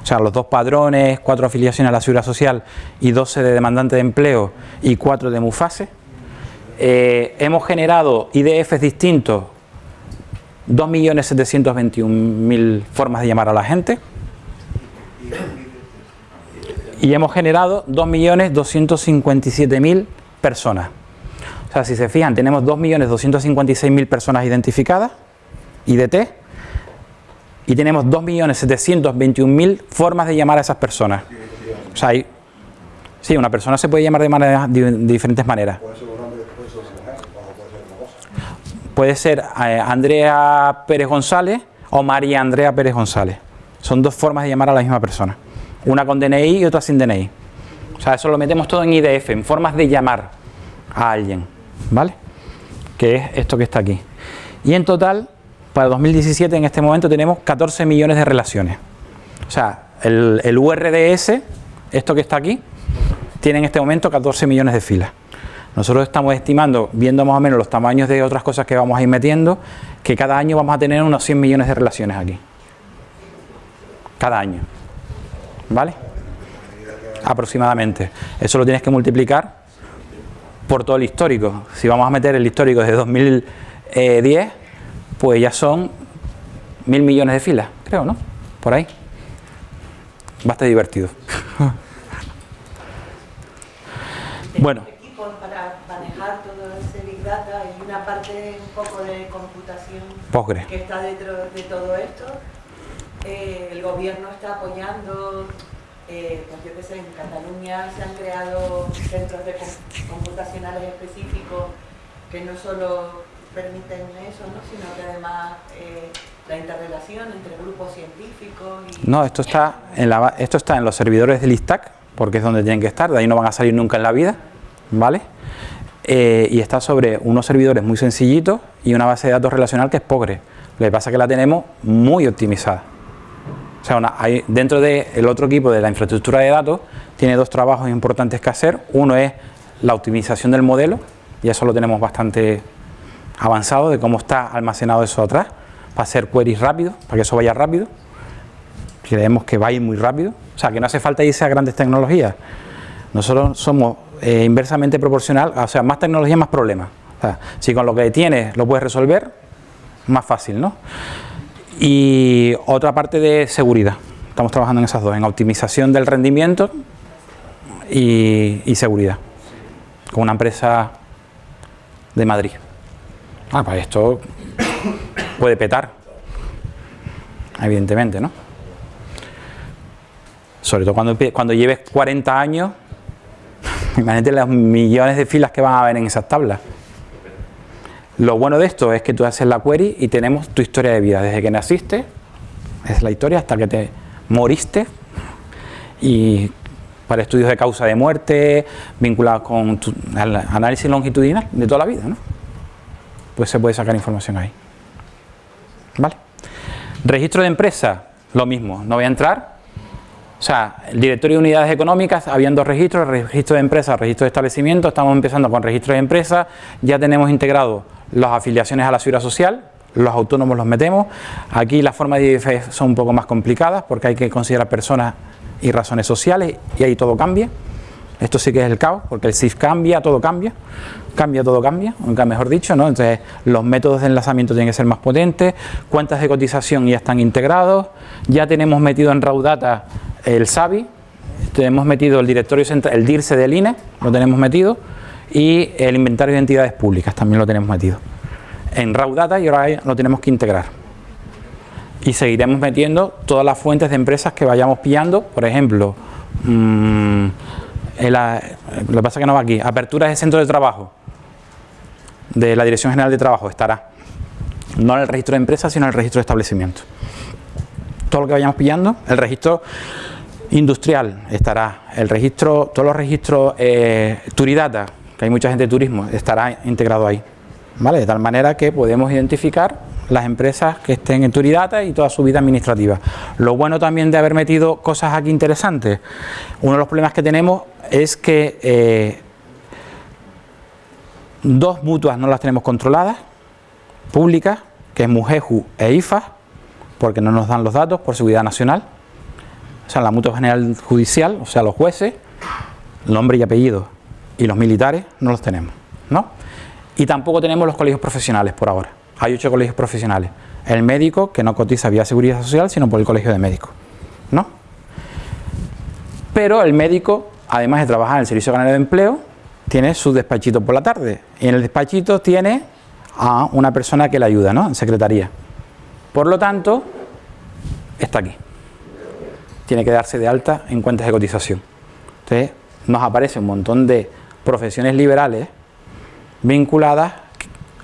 o sea, los dos padrones, cuatro afiliaciones a la seguridad social y 12 de demandante de empleo y cuatro de MUFASE. Eh, hemos generado IDFs distintos, 2.721.000 formas de llamar a la gente y hemos generado 2.257.000 personas. O sea, si se fijan, tenemos 2.256.000 personas identificadas, IDT, y tenemos 2.721.000 formas de llamar a esas personas. O sea, sí, una persona se puede llamar de, manera, de, diferentes maneras. Puede ser eh, Andrea Pérez González o María Andrea Pérez González. Son dos formas de llamar a la misma persona. Una con DNI y otra sin DNI. O sea, eso lo metemos todo en IDF, en formas de llamar a alguien. ¿Vale? Que es esto que está aquí. Y en total para 2017 en este momento tenemos 14 millones de relaciones. O sea, el, URDS, esto que está aquí, tiene en este momento 14 millones de filas. Nosotros estamos estimando, viendo más o menos los tamaños de otras cosas que vamos a ir metiendo, que cada año vamos a tener unos 100 millones de relaciones aquí. Cada año. ¿Vale? Aproximadamente. Eso lo tienes que multiplicar por todo el histórico. Si vamos a meter el histórico desde 2010, pues ya son mil millones de filas, creo, ¿no? Por ahí. Bastante divertido. bueno. Equipos para manejar todo ese Big Data y una parte un poco de computación Postgre. que está dentro de todo esto. Eh, el gobierno está apoyando, eh, pues yo qué sé, en Cataluña se han creado centros de computacionales específicos que no solo permiten eso, ¿no? sino que además eh, la interrelación entre grupos científicos y... No, esto está, en la, esto está en los servidores del ISTAC, porque es donde tienen que estar, de ahí no van a salir nunca en la vida, ¿vale? Eh, y está sobre unos servidores muy sencillitos y una base de datos relacional que es Pogre. Lo que pasa es que la tenemos muy optimizada. O sea, dentro del otro equipo de la infraestructura de datos tiene dos trabajos importantes que hacer. Uno es la optimización del modelo, y eso lo tenemos bastante avanzado de cómo está almacenado eso atrás, para hacer queries rápidos, para que eso vaya rápido. Creemos que va a ir muy rápido, o sea, que no hace falta irse a grandes tecnologías. Nosotros somos eh, inversamente proporcional, o sea, más tecnología, más problemas. Si con lo que tienes lo puedes resolver, más fácil, ¿no? Y otra parte de seguridad. Estamos trabajando en esas dos, en optimización del rendimiento y, seguridad, con una empresa de Madrid. Ah, pues esto puede petar, evidentemente, ¿no? Sobre todo cuando, cuando lleves 40 años, imagínate los millones de filas que van a haber en esas tablas. Lo bueno de esto es que tú haces la query y tenemos tu historia de vida, desde que naciste, es la historia, hasta que te moriste, y para estudios de causa de muerte, vinculados con tu, análisis longitudinal de toda la vida, ¿no? Pues se puede sacar información ahí. ¿Vale? Registro de empresa, lo mismo, no voy a entrar. O sea, el directorio de unidades económicas, habían dos registros, registro de empresa, registro de establecimiento, estamos empezando con registro de empresa, ya tenemos integrado las afiliaciones a la seguridad social, los autónomos los metemos, aquí las formas de IDF son un poco más complicadas porque hay que considerar personas y razones sociales y ahí todo cambia. Esto sí que es el caos, porque el SIF cambia, todo cambia, cambia, todo cambia, nunca mejor dicho, ¿no? Entonces, los métodos de enlazamiento tienen que ser más potentes, cuentas de cotización ya están integrados, ya tenemos metido en Raudata el SABI, tenemos metido el directorio central, el DIRSE del INE, lo tenemos metido, y el inventario de entidades públicas también lo tenemos metido. En Raudata y ahora lo tenemos que integrar y seguiremos metiendo todas las fuentes de empresas que vayamos pillando, por ejemplo, mm, lo que pasa que no va aquí, aperturas de centro de trabajo de la Dirección General de Trabajo estará, no en el registro de empresas, sino en el registro de establecimientos. Todo lo que vayamos pillando, el registro industrial estará, el registro, todos los registros eh, Turidata, que hay mucha gente de turismo, estará integrado ahí. ¿Vale? De tal manera que podemos identificar las empresas que estén en Turidata y toda su vida administrativa. Lo bueno también de haber metido cosas aquí interesantes, uno de los problemas que tenemos es que eh, dos mutuas no las tenemos controladas, públicas, que es Mujeju e IFA, porque no nos dan los datos por seguridad nacional. O sea, la mutua general judicial, o sea, los jueces, nombre y apellido, y los militares no los tenemos, ¿no? Y tampoco tenemos los colegios profesionales por ahora. Hay ocho colegios profesionales. El médico, que no cotiza vía seguridad social, sino por el colegio de médicos, ¿no? Pero el médico, además de trabajar en el Servicio Canario de Empleo, tiene su despachito por la tarde. Y en el despachito tiene a una persona que le ayuda, ¿no? En secretaría. Por lo tanto, está aquí. Tiene que darse de alta en cuentas de cotización. Entonces, nos aparece un montón de profesiones liberales vinculadas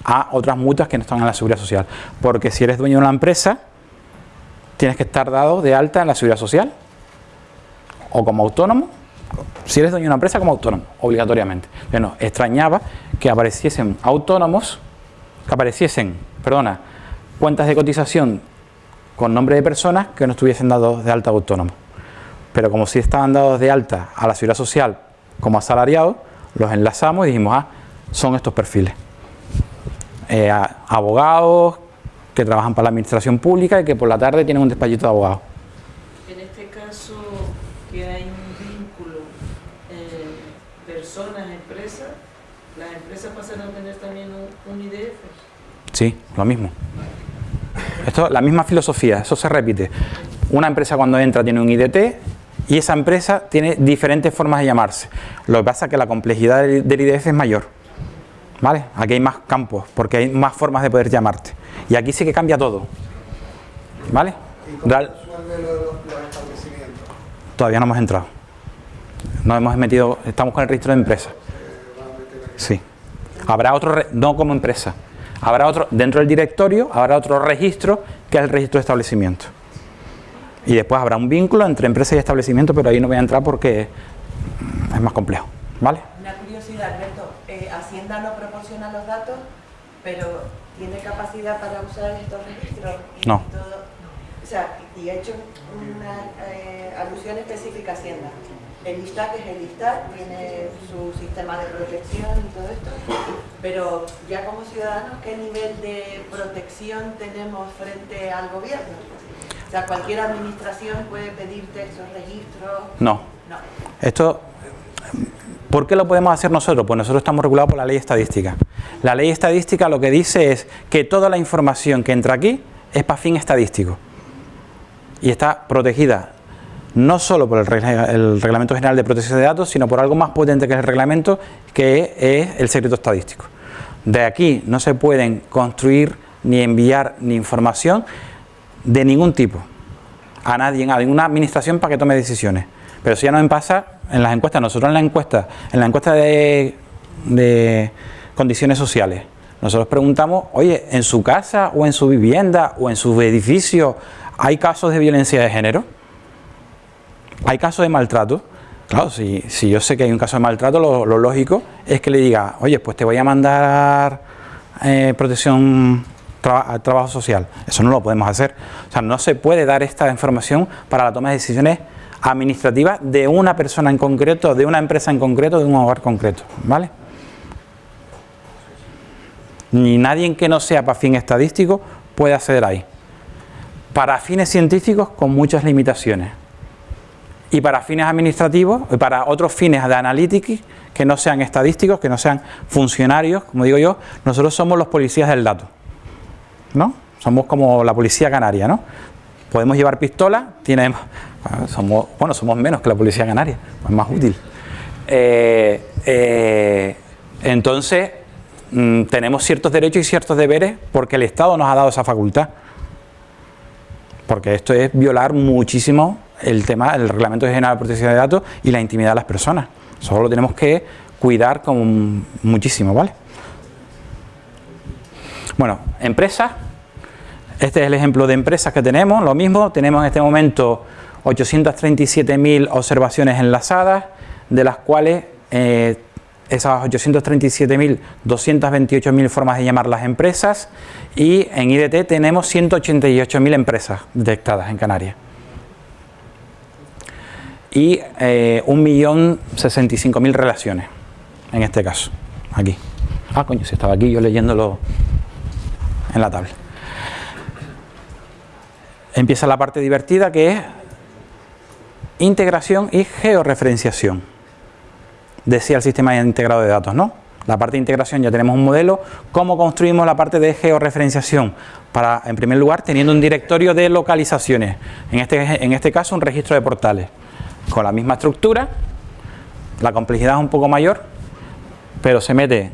a otras mutuas que no están en la seguridad social. Porque si eres dueño de una empresa, tienes que estar dado de alta en la seguridad social. O como autónomo, si eres dueño de una empresa como autónomo, obligatoriamente. Bueno, extrañaba que apareciesen autónomos, que apareciesen, perdona, cuentas de cotización con nombre de personas que no estuviesen dados de alta autónomo. Pero como si estaban dados de alta a la seguridad social como asalariados, los enlazamos y dijimos, ah, son estos perfiles. Eh, abogados que trabajan para la administración pública y que por la tarde tienen un despachito de abogados. En este caso, que hay un vínculo eh, personas, empresas, las empresas pasan a tener también un, un IDF. Sí, lo mismo. Esto, la misma filosofía, eso se repite. Una empresa cuando entra tiene un IDT y esa empresa tiene diferentes formas de llamarse. Lo que pasa es que la complejidad del, IDF es mayor. ¿Vale? Aquí hay más campos, porque hay más formas de poder llamarte. Y aquí sí que cambia todo. ¿Vale? ¿Y cómo Real- los, los establecimientos? todavía no hemos entrado. No hemos metido, estamos con el registro de empresas. Sí. Habrá otro, re- no como empresa. Habrá otro, dentro del directorio, habrá otro registro que es el registro de establecimiento. Y después habrá un vínculo entre empresa y establecimiento, pero ahí no voy a entrar porque es más complejo. ¿Vale? Una curiosidad, Alberto. eh, Hacienda no proporciona los datos, pero tiene capacidad para usar estos registros. Y No. todo- o sea, y he hecho una eh, alusión específica a Hacienda. El ISTAC es el ISTAC, tiene su sistema de protección y todo esto, pero ya como ciudadanos, ¿qué nivel de protección tenemos frente al gobierno? O sea, cualquier administración puede pedirte esos registros. No. No. Esto, ¿por qué lo podemos hacer nosotros? Pues nosotros estamos regulados por la ley estadística. La ley estadística lo que dice es que toda la información que entra aquí es para fin estadístico. Y está protegida no solo por el, el Reglamento General de Protección de Datos, sino por algo más potente que es el reglamento, que es el secreto estadístico. De aquí no se pueden construir ni enviar ni información de ningún tipo a nadie, a ninguna administración para que tome decisiones. Pero si ya nos pasa en las encuestas, nosotros en la encuesta, en la encuesta de, de condiciones sociales, nosotros preguntamos, oye, ¿en su casa o en su vivienda o en su edificio hay casos de violencia de género? ¿Hay casos de maltrato? Claro, si, yo sé que hay un caso de maltrato, lo, lo lógico es que le diga, oye, pues te voy a mandar eh, protección, traba- trabajo social. Eso no lo podemos hacer. O sea, no se puede dar esta información para la toma de decisiones administrativas de una persona en concreto, de una empresa en concreto, de un hogar concreto. ¿Vale? Ni nadie que no sea para fin estadístico puede acceder ahí. Para fines científicos, con muchas limitaciones y para fines administrativos y para otros fines de analytics que no sean estadísticos, que no sean funcionarios, como digo yo, nosotros somos los policías del dato, ¿no? Somos como la policía canaria, ¿no? Podemos llevar pistola, tiene, ah, somos, bueno, somos menos que la policía canaria, es más útil. Eh, eh, entonces, mm, tenemos ciertos derechos y ciertos deberes porque el Estado nos ha dado esa facultad porque esto es violar muchísimo el tema del Reglamento General de Protección de Datos y la intimidad de las personas. Solo lo tenemos que cuidar con muchísimo, ¿vale? Bueno, empresas. Este es el ejemplo de empresas que tenemos. Lo mismo, tenemos en este momento 837.000 observaciones enlazadas, de las cuales eh, esas 837.000, 228.000 formas de llamar las empresas y en IDT tenemos 188.000 empresas detectadas en Canarias. Y eh, 1.065.000 relaciones, en este caso, aquí. Ah, coño, si estaba aquí yo leyéndolo en la tabla. Empieza la parte divertida que es integración y georreferenciación decía el sistema integrado de datos, ¿no? La parte de integración ya tenemos un modelo. ¿Cómo construimos la parte de georreferenciación? Para, en primer lugar, teniendo un directorio de localizaciones. En este, en este caso, un registro de portales. Con la misma estructura, la complejidad es un poco mayor, pero se mete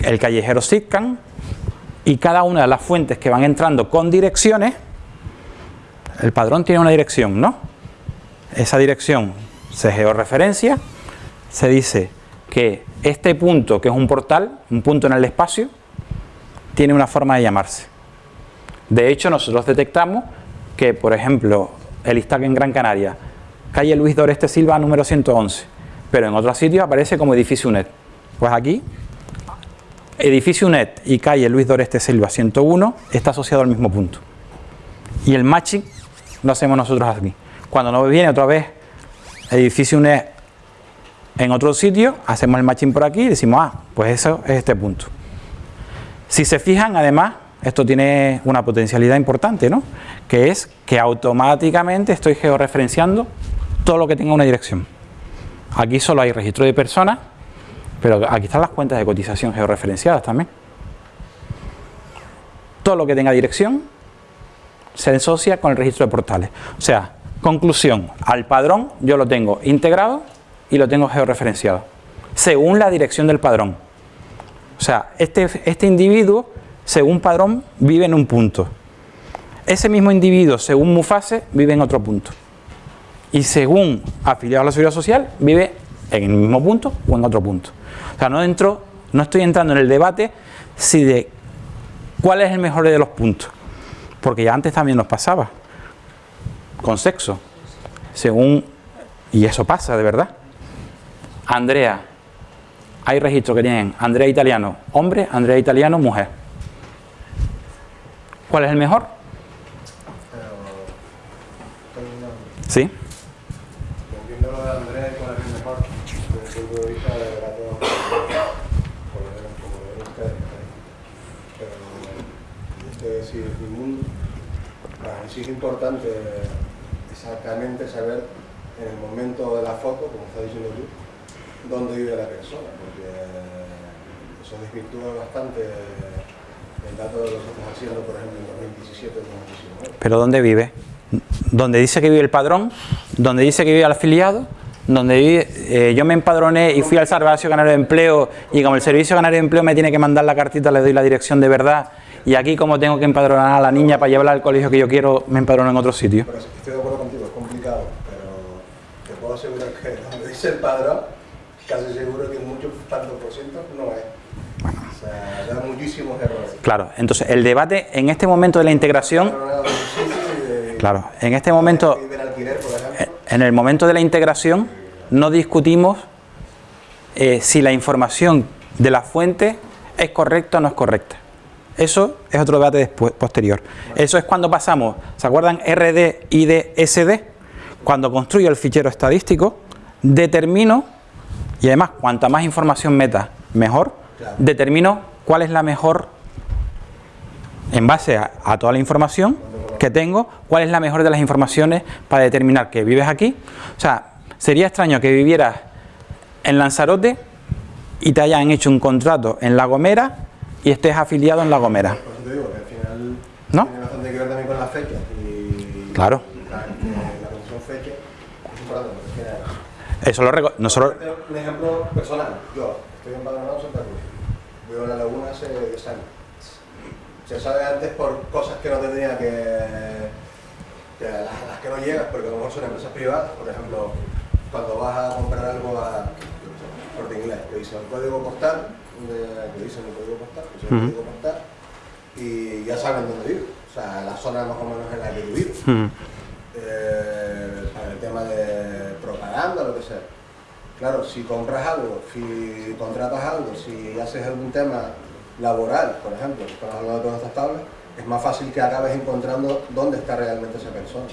el callejero SITCAN y cada una de las fuentes que van entrando con direcciones, el padrón tiene una dirección, ¿no? Esa dirección se georreferencia se dice que este punto, que es un portal, un punto en el espacio, tiene una forma de llamarse. De hecho, nosotros detectamos que, por ejemplo, el ISTAC en Gran Canaria, calle Luis Doreste Silva, número 111, pero en otros sitios aparece como edificio UNED. Pues aquí, edificio UNED y calle Luis Doreste Silva 101 está asociado al mismo punto. Y el matching lo hacemos nosotros aquí. Cuando nos viene otra vez edificio UNED en otro sitio, hacemos el matching por aquí y decimos, ah, pues eso es este punto. Si se fijan, además, esto tiene una potencialidad importante, ¿no? Que es que automáticamente estoy georreferenciando todo lo que tenga una dirección. Aquí solo hay registro de personas, pero aquí están las cuentas de cotización georreferenciadas también. Todo lo que tenga dirección se asocia con el registro de portales. O sea, conclusión, al padrón yo lo tengo integrado y lo tengo georreferenciado, según la dirección del padrón. O sea, este, este individuo, según padrón, vive en un punto. Ese mismo individuo, según Mufase, vive en otro punto. Y según afiliado a la seguridad social, vive en el mismo punto o en otro punto. O sea, no, entro, no estoy entrando en el debate si de cuál es el mejor de los puntos. Porque ya antes también nos pasaba. Con sexo. Según... Y eso pasa, de verdad. Andrea, hay registros que tienen Andrea italiano hombre, Andrea italiano mujer. ¿Cuál es el mejor? Sí. Entiendo lo de Andrés con el mejor, desde el punto de vista de la todo como lo ven como lo ven ustedes. Pero es decir, ningún, para sí es importante exactamente saber en el momento de la foto, como estás diciendo tú, dónde vive la persona, porque eso desvirtúa bastante el dato de lo que estás haciendo, por ejemplo, en 2017 o 2019. ¿Pero dónde vive? Donde dice que vive el padrón, donde dice que vive el afiliado, donde vive, eh, yo me empadroné y fui al Servicio Canario de Empleo y como el Servicio Canario de Empleo me tiene que mandar la cartita, le doy la dirección de verdad y aquí como tengo que empadronar a la niña para llevarla al colegio que yo quiero, me empadrono en otro sitio. Pero estoy de acuerdo contigo, es complicado, pero te puedo asegurar que donde dice el padrón, casi seguro que muchos tantos por ciento no es. O sea, da muchísimos errores. Claro, entonces el debate en este momento de la integración, Padronado de un sitio y de- claro, en este momento, en el momento de la integración, no discutimos eh, si la información de la fuente es correcta o no es correcta. Eso es otro debate después, posterior. Eso es cuando pasamos, ¿se acuerdan? RD, ID, SD. Cuando construyo el fichero estadístico, determino, y además cuanta más información meta, mejor, Claro. determino cuál es la mejor, en base a, a toda la información que tengo, cuál es la mejor de las informaciones para determinar que vives aquí. O sea, sería extraño que vivieras en Lanzarote y te hayan hecho un contrato en La Gomera y estés afiliado en La Gomera. Por eso te digo que al final ¿No? tiene bastante que ver también con la fecha. Y Claro. La, la fecha es importante porque es que Eso lo reco- nosotros Un ejemplo personal. Yo estoy empadronado en Santa Cruz. Vivo en la laguna hace 10 años. Se sabe antes por cosas que no tendría que... que las, las que no llegas, porque a lo mejor son empresas privadas. Por ejemplo, cuando vas a comprar algo a corte inglés, te dicen el código postal, te dicen el código postal, te dicen el código postal, y ya saben dónde vives. O sea, la zona más o menos en la que mm, eh, para el tema de propaganda, lo que sea. Claro, si compras algo, si contratas algo, si haces algún tema laboral, por ejemplo, que estamos hablando de todas estas tablas, es más fácil que acabes encontrando dónde está realmente esa persona.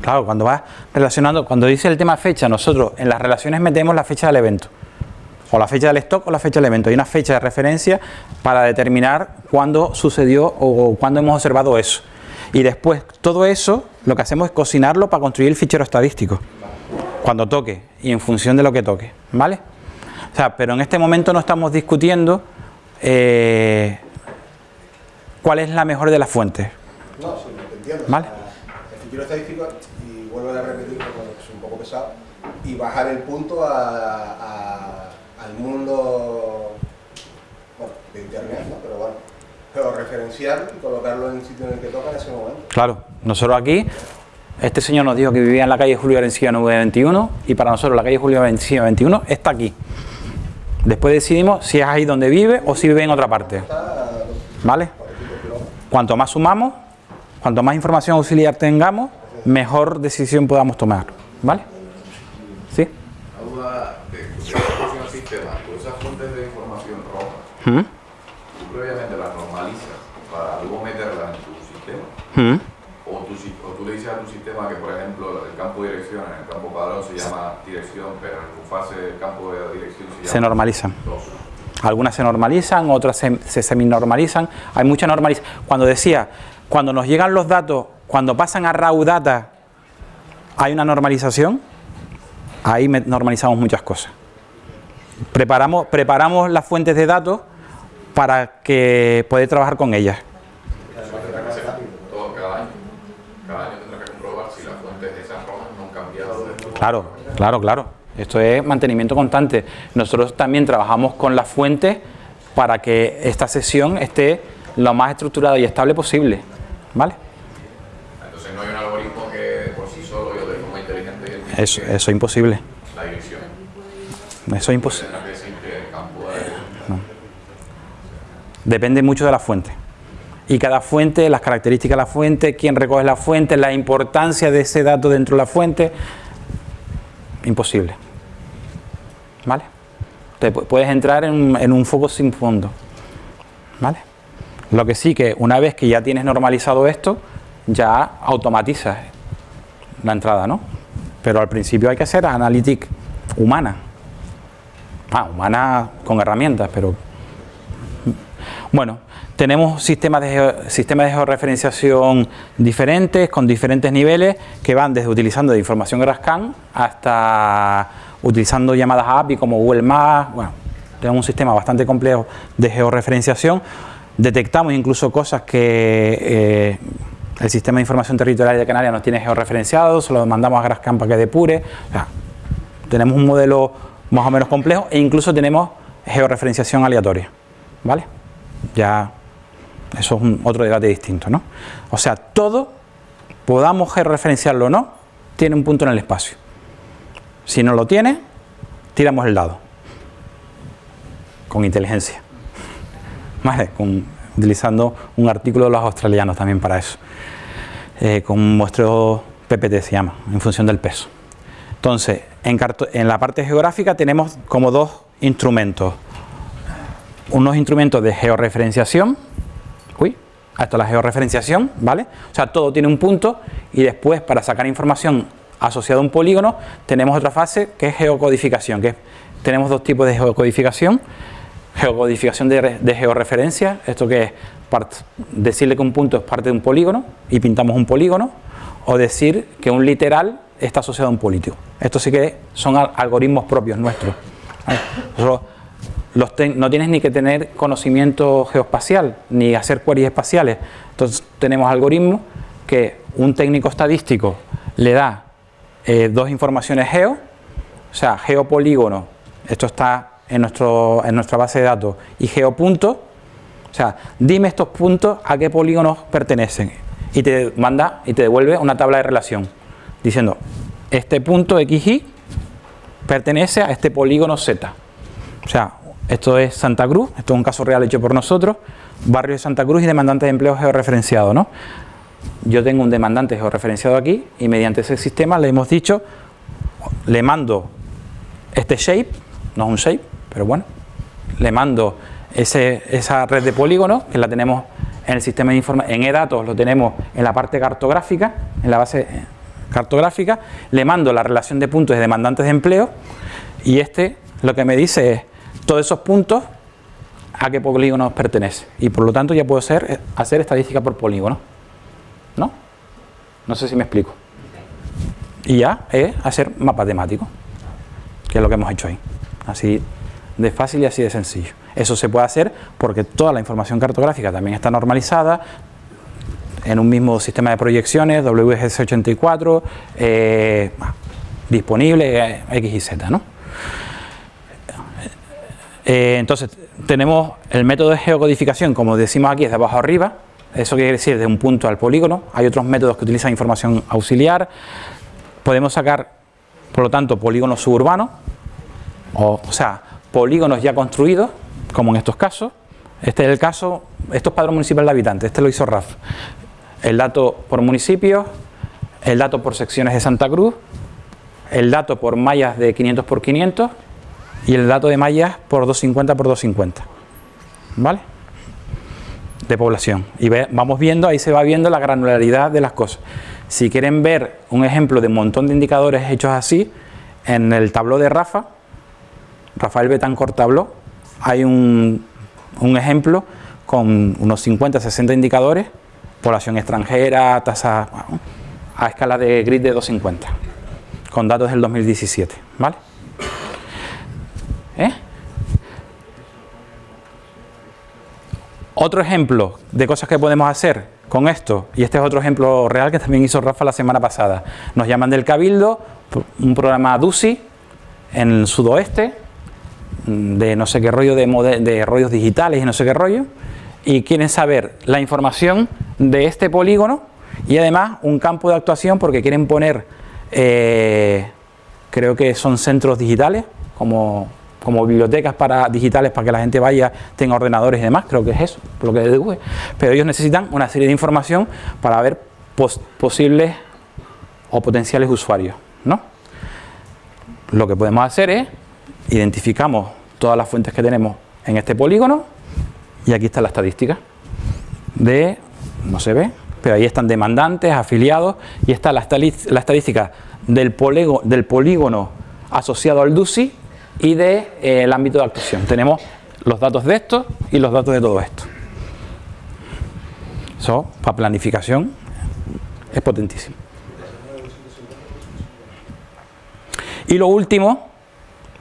Claro, cuando vas relacionando, cuando dice el tema fecha, nosotros en las relaciones metemos la fecha del evento. O la fecha del stock o la fecha del evento. Hay una fecha de referencia para determinar cuándo sucedió o cuándo hemos observado eso. Y después, todo eso, lo que hacemos es cocinarlo para construir el fichero estadístico. Cuando toque y en función de lo que toque. ¿Vale? O sea, pero en este momento no estamos discutiendo eh, cuál es la mejor de las fuentes. No, sí, te entiendo. Vale. El fichero estadístico, y vuelvo a repetir porque es un poco pesado, y bajar el punto a, a- al mundo bueno, de internet, ¿no? Pero bueno, pero referenciarlo y colocarlo en el sitio en el que toca en ese momento. Claro, nosotros aquí, este señor nos dijo que vivía en la calle Julio Arencilla 921 y para nosotros la calle Julio Arencilla 21 está aquí. Después decidimos si es ahí donde vive o si vive en otra parte. ¿Vale? Cuanto más sumamos, cuanto más información auxiliar tengamos, mejor decisión podamos tomar. ¿Vale? ¿Sí? Esas fuentes de información roja, ¿Mm? tú previamente las normalizas para luego meterlas en tu sistema. ¿Mm? O tú, si- o tú le dices a tu sistema que, por ejemplo, el campo de dirección en el campo padrón se llama dirección, tu fase el campo de dirección se normalizan. dos. Algunas se normalizan, otras se, se seminormalizan. Hay mucha normalización. Cuando decía, cuando nos llegan los datos, cuando pasan a raw data, hay una normalización. Ahí normalizamos muchas cosas. Preparamos, preparamos las fuentes de datos para que poder trabajar con ellas. Claro, claro, claro. Esto es mantenimiento constante. Nosotros también trabajamos con las fuentes para que esta sesión esté lo más estructurada y estable posible. ¿Vale? Entonces no hay un algoritmo que por sí solo yo de forma inteligente identifique Eso, eso es imposible. la dirección. Eso es imposible. Depende mucho de la fuente. Y cada fuente, las características de la fuente, quién recoge la fuente, la importancia de ese dato dentro de la fuente. Imposible. ¿Vale? Te pu- puedes entrar en, un- foco sin fondo. ¿Vale? Lo que sí que una vez que ya tienes normalizado esto, ya automatizas la entrada, ¿no? Pero al principio hay que hacer analytics humana. Ah, humana con herramientas, pero... Bueno, tenemos sistemas de, sistemas de georreferenciación diferentes, con diferentes niveles, que van desde utilizando de información GraphCAN hasta utilizando llamadas API como Google Maps. Bueno, tenemos un sistema bastante complejo de georreferenciación. Detectamos incluso cosas que eh, el sistema de información territorial de Canarias no tiene georreferenciado, se lo mandamos a GraphCAN para que depure. tenemos un modelo más o menos complejo e incluso tenemos georreferenciación aleatoria. ¿Vale? Ya eso es un, otro debate distinto, ¿no? O sea, todo, podamos georreferenciarlo o no, tiene un punto en el espacio. Si no lo tiene, tiramos el dado. Con inteligencia. ¿Vale? utilizando un artículo de los australianos también para eso. Eh, con un muestreo PPT se llama, en función del peso. Entonces, en, en la parte geográfica tenemos como dos instrumentos. Unos instrumentos de georreferenciación, uy, hasta la georreferenciación, ¿vale? O sea, todo tiene un punto y después para sacar información asociada a un polígono tenemos otra fase que es geocodificación, que tenemos dos tipos de geocodificación, geocodificación de, de georreferencia, esto que es decirle que un punto es parte de un polígono y pintamos un polígono, o decir que un literal está asociado a un político. Esto sí que son algoritmos propios nuestros. No tienes ni que tener conocimiento geoespacial, ni hacer queries espaciales. Entonces tenemos algoritmos que un técnico estadístico le da eh, dos informaciones geo, o sea, geopolígono, esto está en, nuestro, en nuestra base de datos, y geopunto, o sea, dime estos puntos a qué polígonos pertenecen y te manda y te devuelve una tabla de relación diciendo este punto XY pertenece a este polígono Z. O sea, esto es Santa Cruz, esto es un caso real hecho por nosotros, barrio de Santa Cruz y demandante de empleo georreferenciado, ¿no? Yo tengo un demandante georreferenciado aquí y mediante ese sistema le hemos dicho, le mando este shape, no es un shape, pero bueno, le mando esa red de polígonos que la tenemos en el sistema de información, en eDatos lo tenemos en la parte cartográfica, en la base cartográfica, le mando la relación de puntos de demandantes de empleo y este lo que me dice es todos esos puntos a qué polígonos pertenece y por lo tanto ya puedo hacer, hacer estadística por polígono ¿no? no sé si me explico y ya es hacer mapa temático que es lo que hemos hecho ahí así de fácil y así de sencillo eso se puede hacer porque toda la información cartográfica también está normalizada en un mismo sistema de proyecciones, WGS84, eh, disponible eh, X y Z. ¿no? Eh, entonces, tenemos el método de geocodificación, como decimos aquí, es de abajo arriba, eso quiere decir de un punto al polígono, hay otros métodos que utilizan información auxiliar, podemos sacar, por lo tanto, polígonos suburbanos, o, o sea, polígonos ya construidos, como en estos casos. Este es el caso, esto es padrón municipal de habitantes, este lo hizo RAF. El dato por municipios, el dato por secciones de Santa Cruz, el dato por mallas de 500 por 500 y el dato de mallas por 250 por 250. ¿Vale? De población. Y vamos viendo, ahí se va viendo la granularidad de las cosas. Si quieren ver un ejemplo de un montón de indicadores hechos así, en el tabló de Rafa, Rafael Betancourt tabló, hay un, ejemplo con unos 50, 60 indicadores, población extranjera, tasa a escala de grid de 250, con datos del 2017, ¿vale? ¿Eh? Otro ejemplo de cosas que podemos hacer con esto, y este es otro ejemplo real que también hizo Rafa la semana pasada. Nos llaman del Cabildo, un programa DUSI en el sudoeste, de no sé qué rollo de, rollos digitales y no sé qué rollo y quieren saber la información de este polígono y además un campo de actuación porque quieren poner eh, creo que son centros digitales como, como bibliotecas para digitales para que la gente vaya, tenga ordenadores y demás, creo que es eso, lo que deduce, pero ellos necesitan una serie de información para ver posibles o potenciales usuarios, ¿no? Lo que podemos hacer es identificamos todas las fuentes que tenemos en este polígono y aquí está la estadística. de, no se ve, pero ahí están demandantes, afiliados, y está la, estadística del, polego- del polígono asociado al DUSI y del de, eh, ámbito de actuación. Tenemos los datos de esto y los datos de todo esto. Eso, para planificación, es potentísimo. Y lo último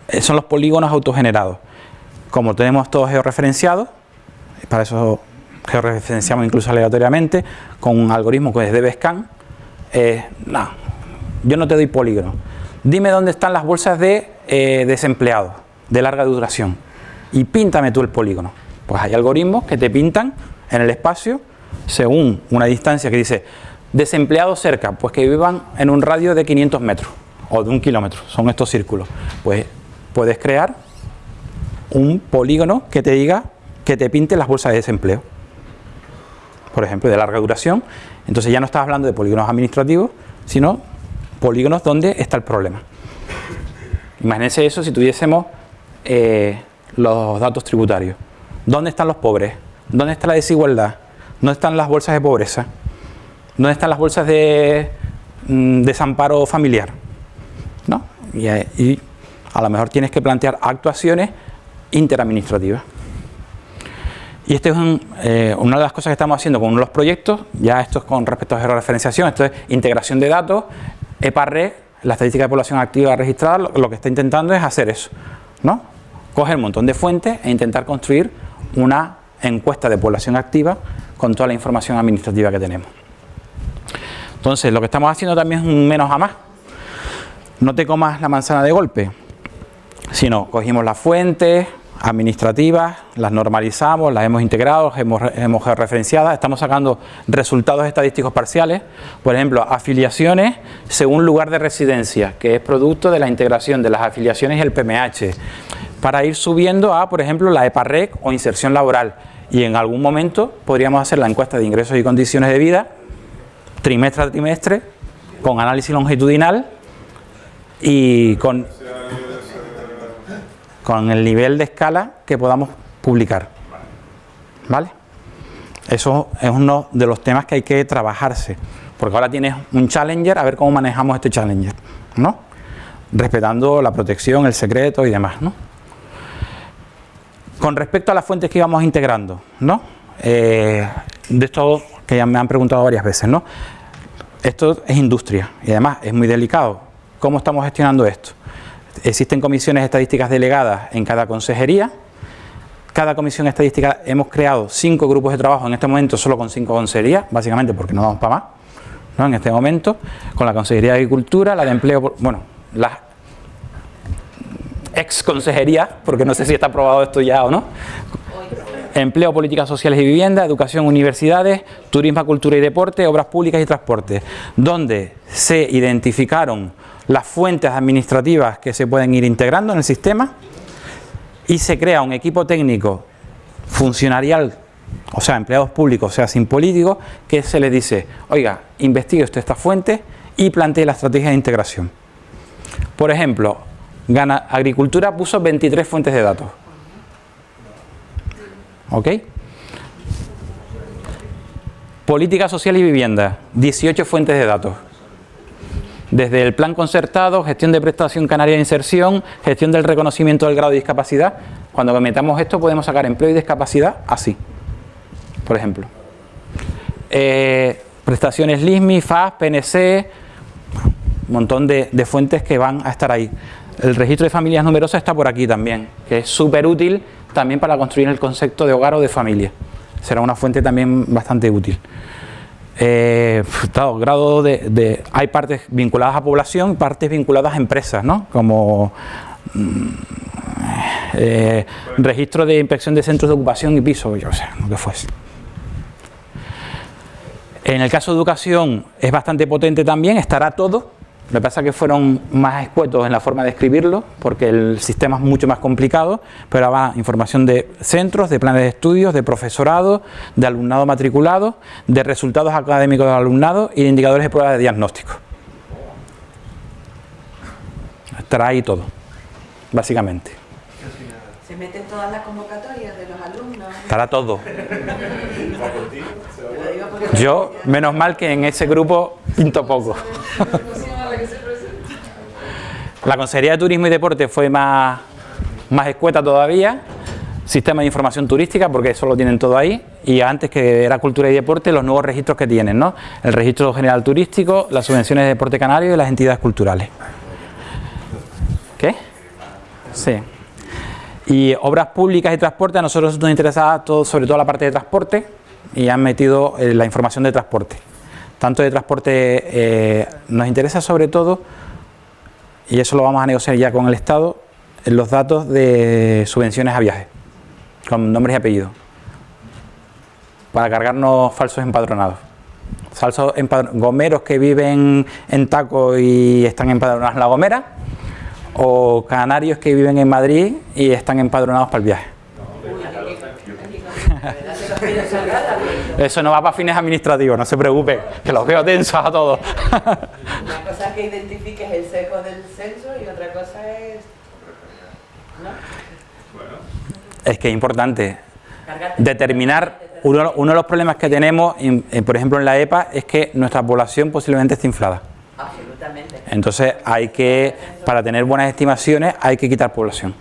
eh, son los polígonos autogenerados. Como tenemos todos georreferenciados, para eso georreferenciamos incluso aleatoriamente, con un algoritmo que es DBSCAN, eh, no, yo no te doy polígono. Dime dónde están las bolsas de eh, desempleados, de larga duración, y píntame tú el polígono. Pues hay algoritmos que te pintan en el espacio según una distancia que dice desempleados cerca, pues que vivan en un radio de 500 metros o de un kilómetro, son estos círculos. Pues puedes crear un polígono que te diga que te pinte las bolsas de desempleo, por ejemplo, de larga duración. Entonces ya no estás hablando de polígonos administrativos, sino polígonos donde está el problema. Imagínense eso si tuviésemos eh, los datos tributarios. ¿Dónde están los pobres? ¿Dónde está la desigualdad? ¿Dónde están las bolsas de pobreza? ¿Dónde están las bolsas de mm, desamparo familiar? ¿No? Y, eh, y a lo mejor tienes que plantear actuaciones interadministrativas. Y esta es eh, una de las cosas que estamos haciendo con uno de los proyectos, ya esto es con respecto a georreferenciación, esto es integración de datos, EPARRE, la estadística de población activa registrada, lo, que está intentando es hacer eso, ¿no? Coger un montón de fuentes e intentar construir una encuesta de población activa con toda la información administrativa que tenemos. Entonces, lo que estamos haciendo también es un menos a más. No te comas la manzana de golpe, sino cogimos las fuentes administrativas, las normalizamos, las hemos integrado, hemos, hemos referenciadas, estamos sacando resultados estadísticos parciales, por ejemplo, afiliaciones según lugar de residencia, que es producto de la integración de las afiliaciones y el PMH, para ir subiendo a, por ejemplo, la EPARREC o inserción laboral, y en algún momento podríamos hacer la encuesta de ingresos y condiciones de vida, trimestre a trimestre, con análisis longitudinal y con con el nivel de escala que podamos publicar. ¿Vale? Eso es uno de los temas que hay que trabajarse, porque ahora tienes un challenger, a ver cómo manejamos este challenger, ¿no? Respetando la protección, el secreto y demás, ¿no? Con respecto a las fuentes que íbamos integrando, ¿no? Eh, de esto que ya me han preguntado varias veces, ¿no? Esto es industria y además es muy delicado. ¿Cómo estamos gestionando esto? Existen comisiones estadísticas delegadas en cada consejería. Cada comisión estadística hemos creado cinco grupos de trabajo en este momento solo con cinco consejerías, básicamente porque no vamos para más, ¿no? en este momento, con la Consejería de Agricultura, la de Empleo, bueno, las ex consejerías, porque no sé si está aprobado esto ya o no, Empleo, Políticas Sociales y Vivienda, Educación, Universidades, Turismo, Cultura y Deporte, Obras Públicas y Transporte, donde se identificaron las fuentes administrativas que se pueden ir integrando en el sistema y se crea un equipo técnico funcionarial, o sea, empleados públicos, o sea, sin políticos, que se les dice, oiga, investigue usted estas fuentes y plantee la estrategia de integración. Por ejemplo, Gana, Agricultura puso 23 fuentes de datos. ¿Ok? Política social y vivienda, 18 fuentes de datos. Desde el plan concertado, gestión de prestación canaria de inserción, gestión del reconocimiento del grado de discapacidad. Cuando metamos esto podemos sacar empleo y discapacidad así, por ejemplo. Eh, prestaciones LISMI, FAS, PNC, un montón de, de fuentes que van a estar ahí. El registro de familias numerosas está por aquí también, que es súper útil también para construir el concepto de hogar o de familia. Será una fuente también bastante útil. Eh, grado de, de, hay partes vinculadas a población, partes vinculadas a empresas, ¿no? Como mm, eh, registro de inspección de centros de ocupación y piso, yo sé, lo que fuese. En el caso de educación es bastante potente también, estará todo. Lo que pasa es que fueron más escuetos en la forma de escribirlo, porque el sistema es mucho más complicado, pero va información de centros, de planes de estudios, de profesorado, de alumnado matriculado, de resultados académicos del alumnado y de indicadores de pruebas de diagnóstico. Estará ahí todo, básicamente. Se meten todas las convocatorias de los alumnos. Estará todo. Yo, menos mal que en ese grupo pinto poco. La Consejería de Turismo y Deporte fue más, más escueta todavía. Sistema de información turística, porque eso lo tienen todo ahí. Y antes que era cultura y deporte, los nuevos registros que tienen, ¿no? El registro general turístico, las subvenciones de deporte canario y las entidades culturales. ¿Qué? Sí. Y obras públicas y transporte, a nosotros nos interesaba todo, sobre todo la parte de transporte y han metido eh, la información de transporte. Tanto de transporte eh, nos interesa sobre todo, y eso lo vamos a negociar ya con el Estado, los datos de subvenciones a viajes, con nombres y apellidos, para cargarnos falsos empadronados. Falsos empadr- gomeros que viven en Taco y están empadronados en La Gomera, o canarios que viven en Madrid y están empadronados para el viaje. Eso no va para fines administrativos, no se preocupe, que los veo tensos a todos. Una cosa es que identifiques el seco del censo y otra cosa es... ¿no? Es que es importante determinar, uno, uno de los problemas que tenemos, en- en, por ejemplo en la EPA, es que nuestra población posiblemente esté inflada. Absolutamente. Entonces hay que, para tener buenas estimaciones, hay que quitar población.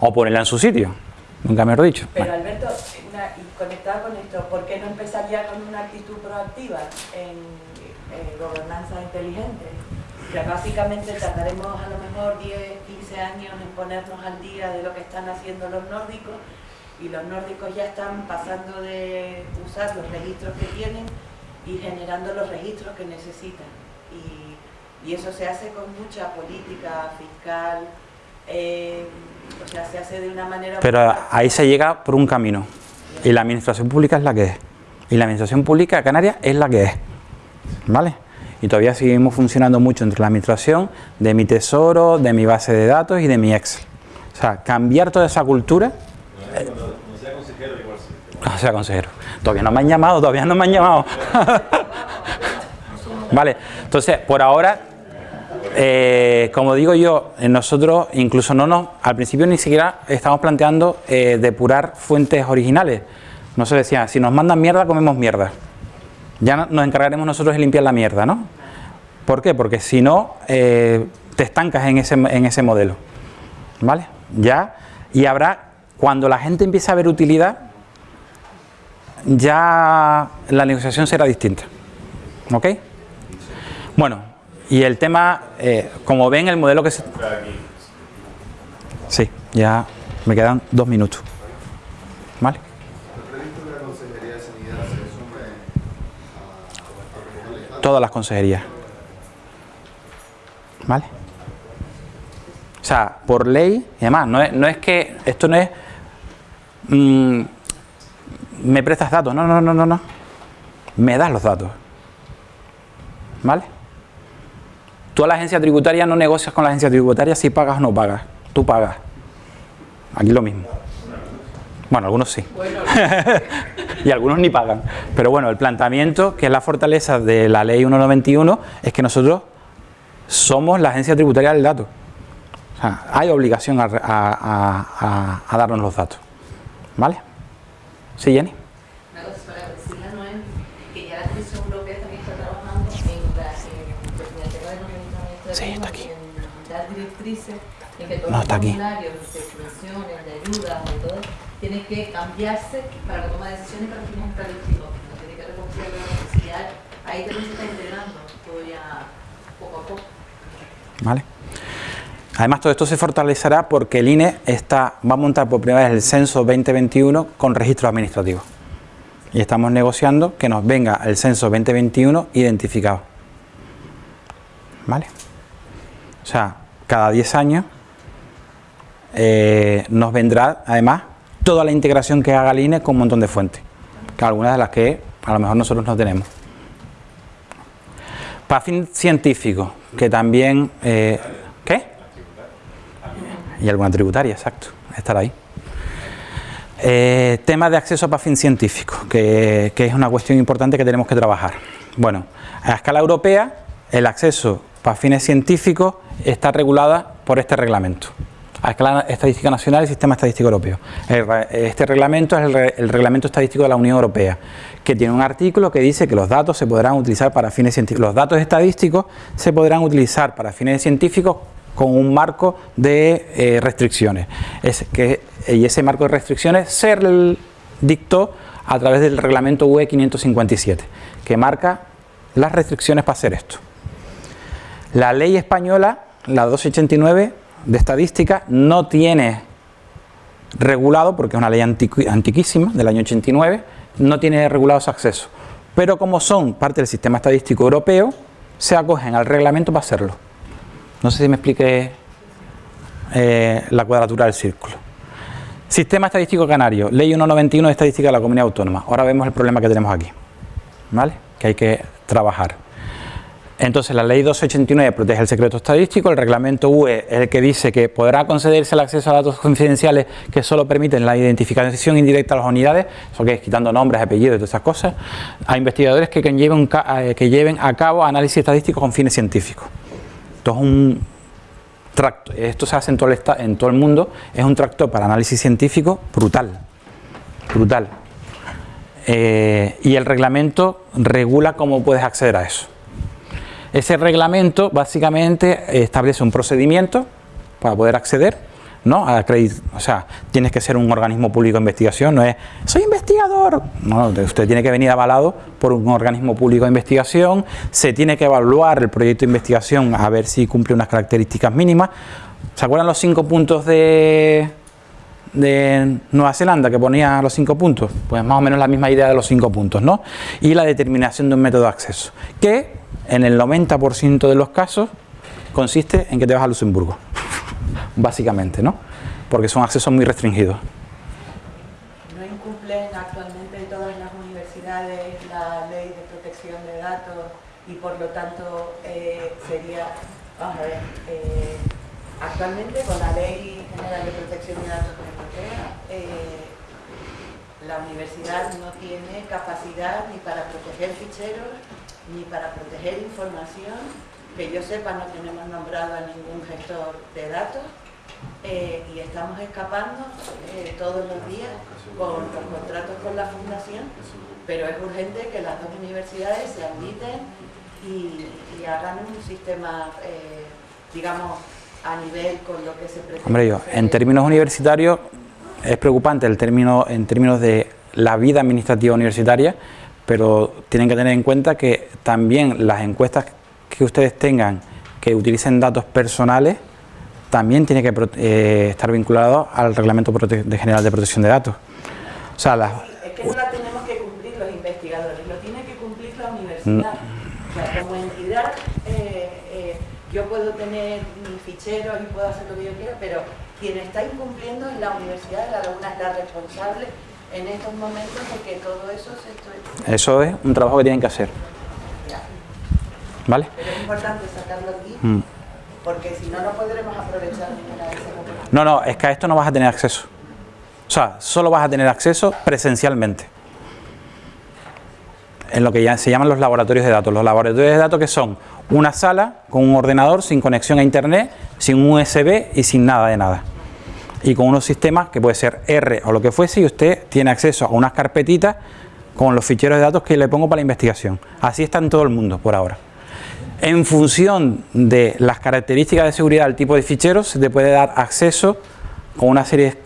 O ponerla en su sitio, nunca me lo he dicho. Pero Bueno, Alberto, una- conectado con esto, ¿por qué no empezar ya con una actitud proactiva en eh, gobernanza inteligente? Ya básicamente tardaremos a lo mejor 10, 15 años en ponernos al día de lo que están haciendo los nórdicos y los nórdicos ya están pasando de usar los registros que tienen y generando los registros que necesitan. Y, y eso se hace con mucha política fiscal, eh, o sea, se hace de una manera... pero ahí se llega por un camino. Y la administración pública es la que es. Y la administración pública de Canarias es la que es. ¿Vale? Y todavía seguimos funcionando mucho entre la administración, de mi tesoro, de mi base de datos y de mi Excel. O sea, cambiar toda esa cultura Cuando sea consejero, igual sí. Sea consejero. Todavía no me han llamado, todavía no me han llamado. vale, entonces, por ahora, eh, como digo yo, eh, nosotros incluso no nos, al principio ni siquiera estamos planteando eh, depurar fuentes originales. No se decía, si nos mandan mierda, comemos mierda. Ya no- nos encargaremos nosotros de limpiar la mierda, ¿no? ¿Por qué? Porque si no, eh, te estancas en ese, en ese modelo. ¿Vale? Ya, y habrá, cuando la gente empiece a ver utilidad, ya la negociación será distinta. ¿Ok? Bueno, y el tema, eh, como ven, el modelo que se... Sí, ya me quedan dos minutos. ¿Vale? ¿El previsto que la Consejería de Sanidad se sume a, a recoger la Todas las consejerías. ¿Vale? O sea, por ley, y además, no es, no es que, esto no es, mm, me prestas datos, no, no, no, no, no. Me das los datos. ¿Vale? Tú a la agencia tributaria no negocias con la agencia tributaria si pagas o no pagas. Tú pagas. Aquí lo mismo. Bueno, algunos sí. y algunos ni pagan. Pero bueno, el planteamiento, que es la fortaleza de la ley 191, es que nosotros somos la agencia tributaria del dato. O sea, hay obligación a, a- a- a- darnos los datos. ¿Vale? ¿Sí, Jenny? Sí, está aquí. No, está aquí. de subvenciones, tienen que cambiarse para la toma de decisiones para fines estadísticos. Tiene que recoger la necesidad. Ahí también se está integrando todo ya poco a poco. ¿Vale? Además, todo esto se fortalecerá porque el INE está, va a montar por primera vez el censo 2021 con registros administrativos. Y estamos negociando que nos venga el censo 2021 identificado. ¿Vale? O sea, cada 10 años eh, nos vendrá, además, toda la integración que haga el INE con un montón de fuentes. Algunas de las que a lo mejor nosotros no tenemos. Para fin científico, que también... eh, ¿Qué? Y alguna tributaria, exacto, estará ahí. Eh, tema de acceso para fin científico, que, que es una cuestión importante que tenemos que trabajar. Bueno, a escala europea, el acceso para fines científicos está regulada por este reglamento. A escala estadística nacional y sistema estadístico europeo. este reglamento es el, reglamento estadístico de la Unión Europea, que tiene un artículo que dice que los datos se podrán utilizar para fines científicos. Los datos estadísticos se podrán utilizar para fines científicos con un marco de eh, restricciones. Es que, y ese marco de restricciones se dictó a través del reglamento UE 557, que marca las restricciones para hacer esto. La ley española, la 289 de estadística, no tiene regulado, porque es una ley antiquísima, del año 89, no tiene regulado ese acceso. Pero como son parte del sistema estadístico europeo, se acogen al reglamento para hacerlo. No sé si me explique eh, la cuadratura del círculo. Sistema estadístico canario, ley 191 de estadística de la comunidad autónoma. Ahora vemos el problema que tenemos aquí, ¿vale? Que hay que trabajar. Entonces la ley 289 protege el secreto estadístico, el reglamento UE es el que dice que podrá concederse el acceso a datos confidenciales que solo permiten la identificación indirecta de las unidades, eso que es quitando nombres, apellidos y todas esas cosas, a investigadores que lleven, eh, que lleven a cabo análisis estadísticos con fines científicos. Esto es un tracto, esto se hace en todo el, en todo el mundo, es un tracto para análisis científico brutal, brutal. Eh, y el reglamento regula cómo puedes acceder a eso. Ese reglamento básicamente establece un procedimiento para poder acceder, ¿no? A o sea, tienes que ser un organismo público de investigación, no es soy investigador, no, usted tiene que venir avalado por un organismo público de investigación, se tiene que evaluar el proyecto de investigación a ver si cumple unas características mínimas. ¿Se acuerdan los cinco puntos de, de Nueva Zelanda que ponía los cinco puntos? Pues más o menos la misma idea de los cinco puntos, ¿no? Y la determinación de un método de acceso, que en el 90% de los casos consiste en que te vas a Luxemburgo, básicamente, ¿no? Porque son accesos muy restringidos. ¿No incumplen actualmente todas las universidades la ley de protección de datos y por lo tanto eh, sería, vamos a ver, eh, actualmente con la ley general de protección de datos europea, eh, la universidad no tiene capacidad ni para proteger ficheros ni para proteger información, que yo sepa no tenemos nombrado a ningún gestor de datos eh, y estamos escapando eh, todos los días con los contratos con la fundación, pero es urgente que las dos universidades se admiten y, hagan un sistema, eh, digamos, a nivel con lo que se pretende. Hombre, yo, en términos universitarios es preocupante el término, en términos de la vida administrativa universitaria, pero tienen que tener en cuenta que también las encuestas que ustedes tengan que utilicen datos personales también tiene que eh, estar vinculado al Reglamento General de Protección de Datos. O sea, es que no la tenemos que cumplir los investigadores, lo tiene que cumplir la universidad. O sea, como entidad, eh, eh, yo puedo tener mis ficheros y puedo hacer lo que yo quiera, pero quien está incumpliendo es la universidad, la laguna es la responsable en estos momentos de que todo eso se estudia. Eso es un trabajo que tienen que hacer. ¿Vale? Pero es importante sacarlo aquí, mm. porque si no, no podremos aprovechar ninguna de esas No, no, es que a esto no vas a tener acceso. O sea, solo vas a tener acceso presencialmente. En lo que ya se llaman los laboratorios de datos. Los laboratorios de datos que son una sala con un ordenador sin conexión a internet, sin un USB y sin nada de nada y con unos sistemas que puede ser R o lo que fuese y usted tiene acceso a unas carpetitas con los ficheros de datos que le pongo para la investigación. Así está en todo el mundo por ahora. En función de las características de seguridad del tipo de ficheros, se te puede dar acceso con una serie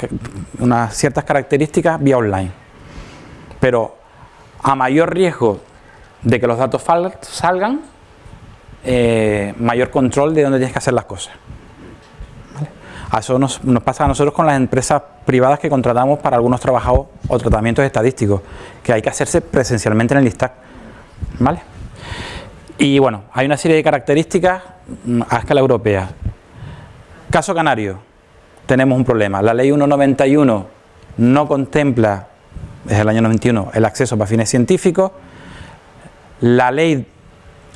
unas ciertas características vía online. Pero a mayor riesgo de que los datos salgan, eh, mayor control de dónde tienes que hacer las cosas. Eso nos, pasa a nosotros con las empresas privadas que contratamos para algunos trabajos o tratamientos estadísticos, que hay que hacerse presencialmente en el ISTAC. ¿Vale? Y bueno, hay una serie de características mm, a escala europea. Caso canario, tenemos un problema. La ley 191 no contempla, desde el año 91, el acceso para fines científicos. La ley,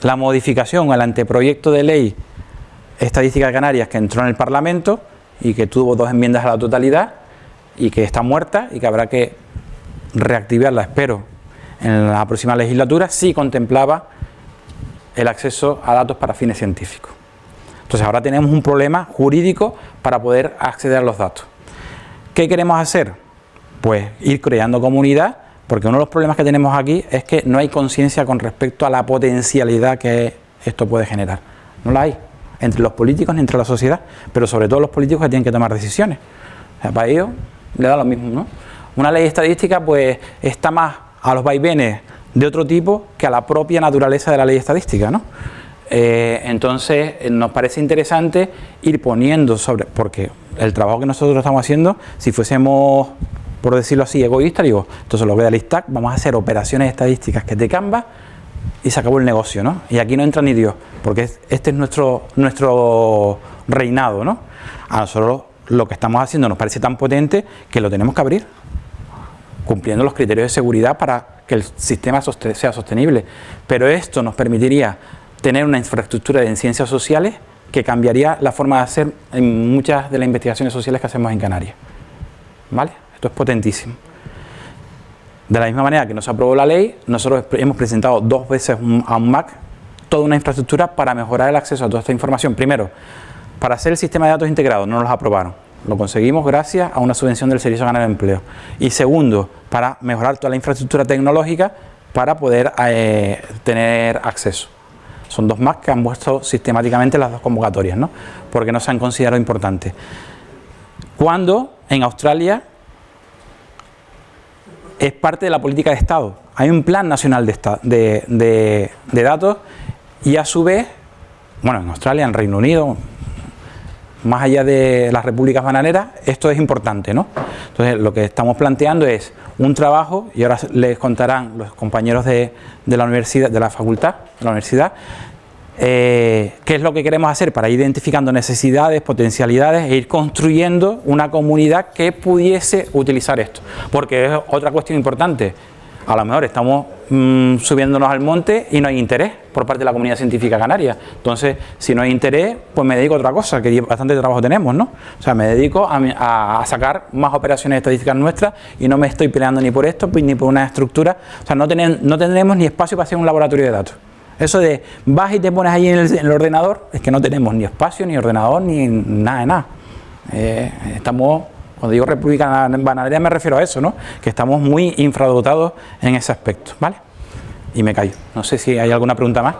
la modificación, el anteproyecto de ley estadística de Canarias que entró en el Parlamento, y que tuvo dos enmiendas a la totalidad y que está muerta y que habrá que reactivarla, espero, en la próxima legislatura, si contemplaba el acceso a datos para fines científicos. Entonces ahora tenemos un problema jurídico para poder acceder a los datos. ¿Qué queremos hacer? Pues ir creando comunidad, porque uno de los problemas que tenemos aquí es que no hay conciencia con respecto a la potencialidad que esto puede generar. No la hay, entre los políticos ni entre la sociedad, pero sobre todo los políticos que tienen que tomar decisiones. O sea, para ellos le da lo mismo, ¿no? Una ley estadística pues está más a los vaivenes de otro tipo que a la propia naturaleza de la ley estadística, ¿no? Eh, entonces eh, nos parece interesante ir poniendo sobre, porque el trabajo que nosotros estamos haciendo, si fuésemos, por decirlo así, egoístas, digo, entonces lo que da el ISTAC, vamos a hacer operaciones estadísticas que te Canva y se acabó el negocio, ¿no? Y aquí no entra ni Dios, porque este es nuestro, nuestro reinado, ¿no? A nosotros lo que estamos haciendo nos parece tan potente que lo tenemos que abrir, cumpliendo los criterios de seguridad para que el sistema sea sostenible. Pero esto nos permitiría tener una infraestructura en ciencias sociales que cambiaría la forma de hacer en muchas de las investigaciones sociales que hacemos en Canarias. ¿Vale? Esto es potentísimo. De la misma manera que nos aprobó la ley, nosotros hemos presentado dos veces a un MAC toda una infraestructura para mejorar el acceso a toda esta información. Primero, para hacer el sistema de datos integrado, no nos aprobaron. Lo conseguimos gracias a una subvención del Servicio de Empleo. Y segundo, para mejorar toda la infraestructura tecnológica para poder eh, tener acceso. Son dos más que han puesto sistemáticamente las dos convocatorias, ¿no? porque no se han considerado importantes. Cuando en Australia es parte de la política de Estado. Hay un plan nacional de, de datos y a su vez, bueno, en Australia, en Reino Unido, más allá de las repúblicas bananeras, esto es importante, ¿no? Entonces, lo que estamos planteando es un trabajo, y ahora les contarán los compañeros de, la universidad, de la facultad, de la universidad, eh, qué es lo que queremos hacer para ir identificando necesidades, potencialidades e ir construyendo una comunidad que pudiese utilizar esto. Porque es otra cuestión importante, a lo mejor estamos mm, subiéndonos al monte y no hay interés por parte de la comunidad científica canaria. Entonces, si no hay interés, pues me dedico a otra cosa, que bastante trabajo tenemos, ¿no? O sea, me dedico a, sacar más operaciones estadísticas nuestras y no me estoy peleando ni por esto ni por una estructura. O sea, no tendremos ni espacio para hacer un laboratorio de datos. Eso de vas y te pones ahí en el, ordenador, es que no tenemos ni espacio, ni ordenador, ni nada de nada. Eh, estamos cuando digo República Bananera me refiero a eso, ¿no? Que estamos muy infradotados en ese aspecto, ¿vale? Y me callo. No sé si hay alguna pregunta más.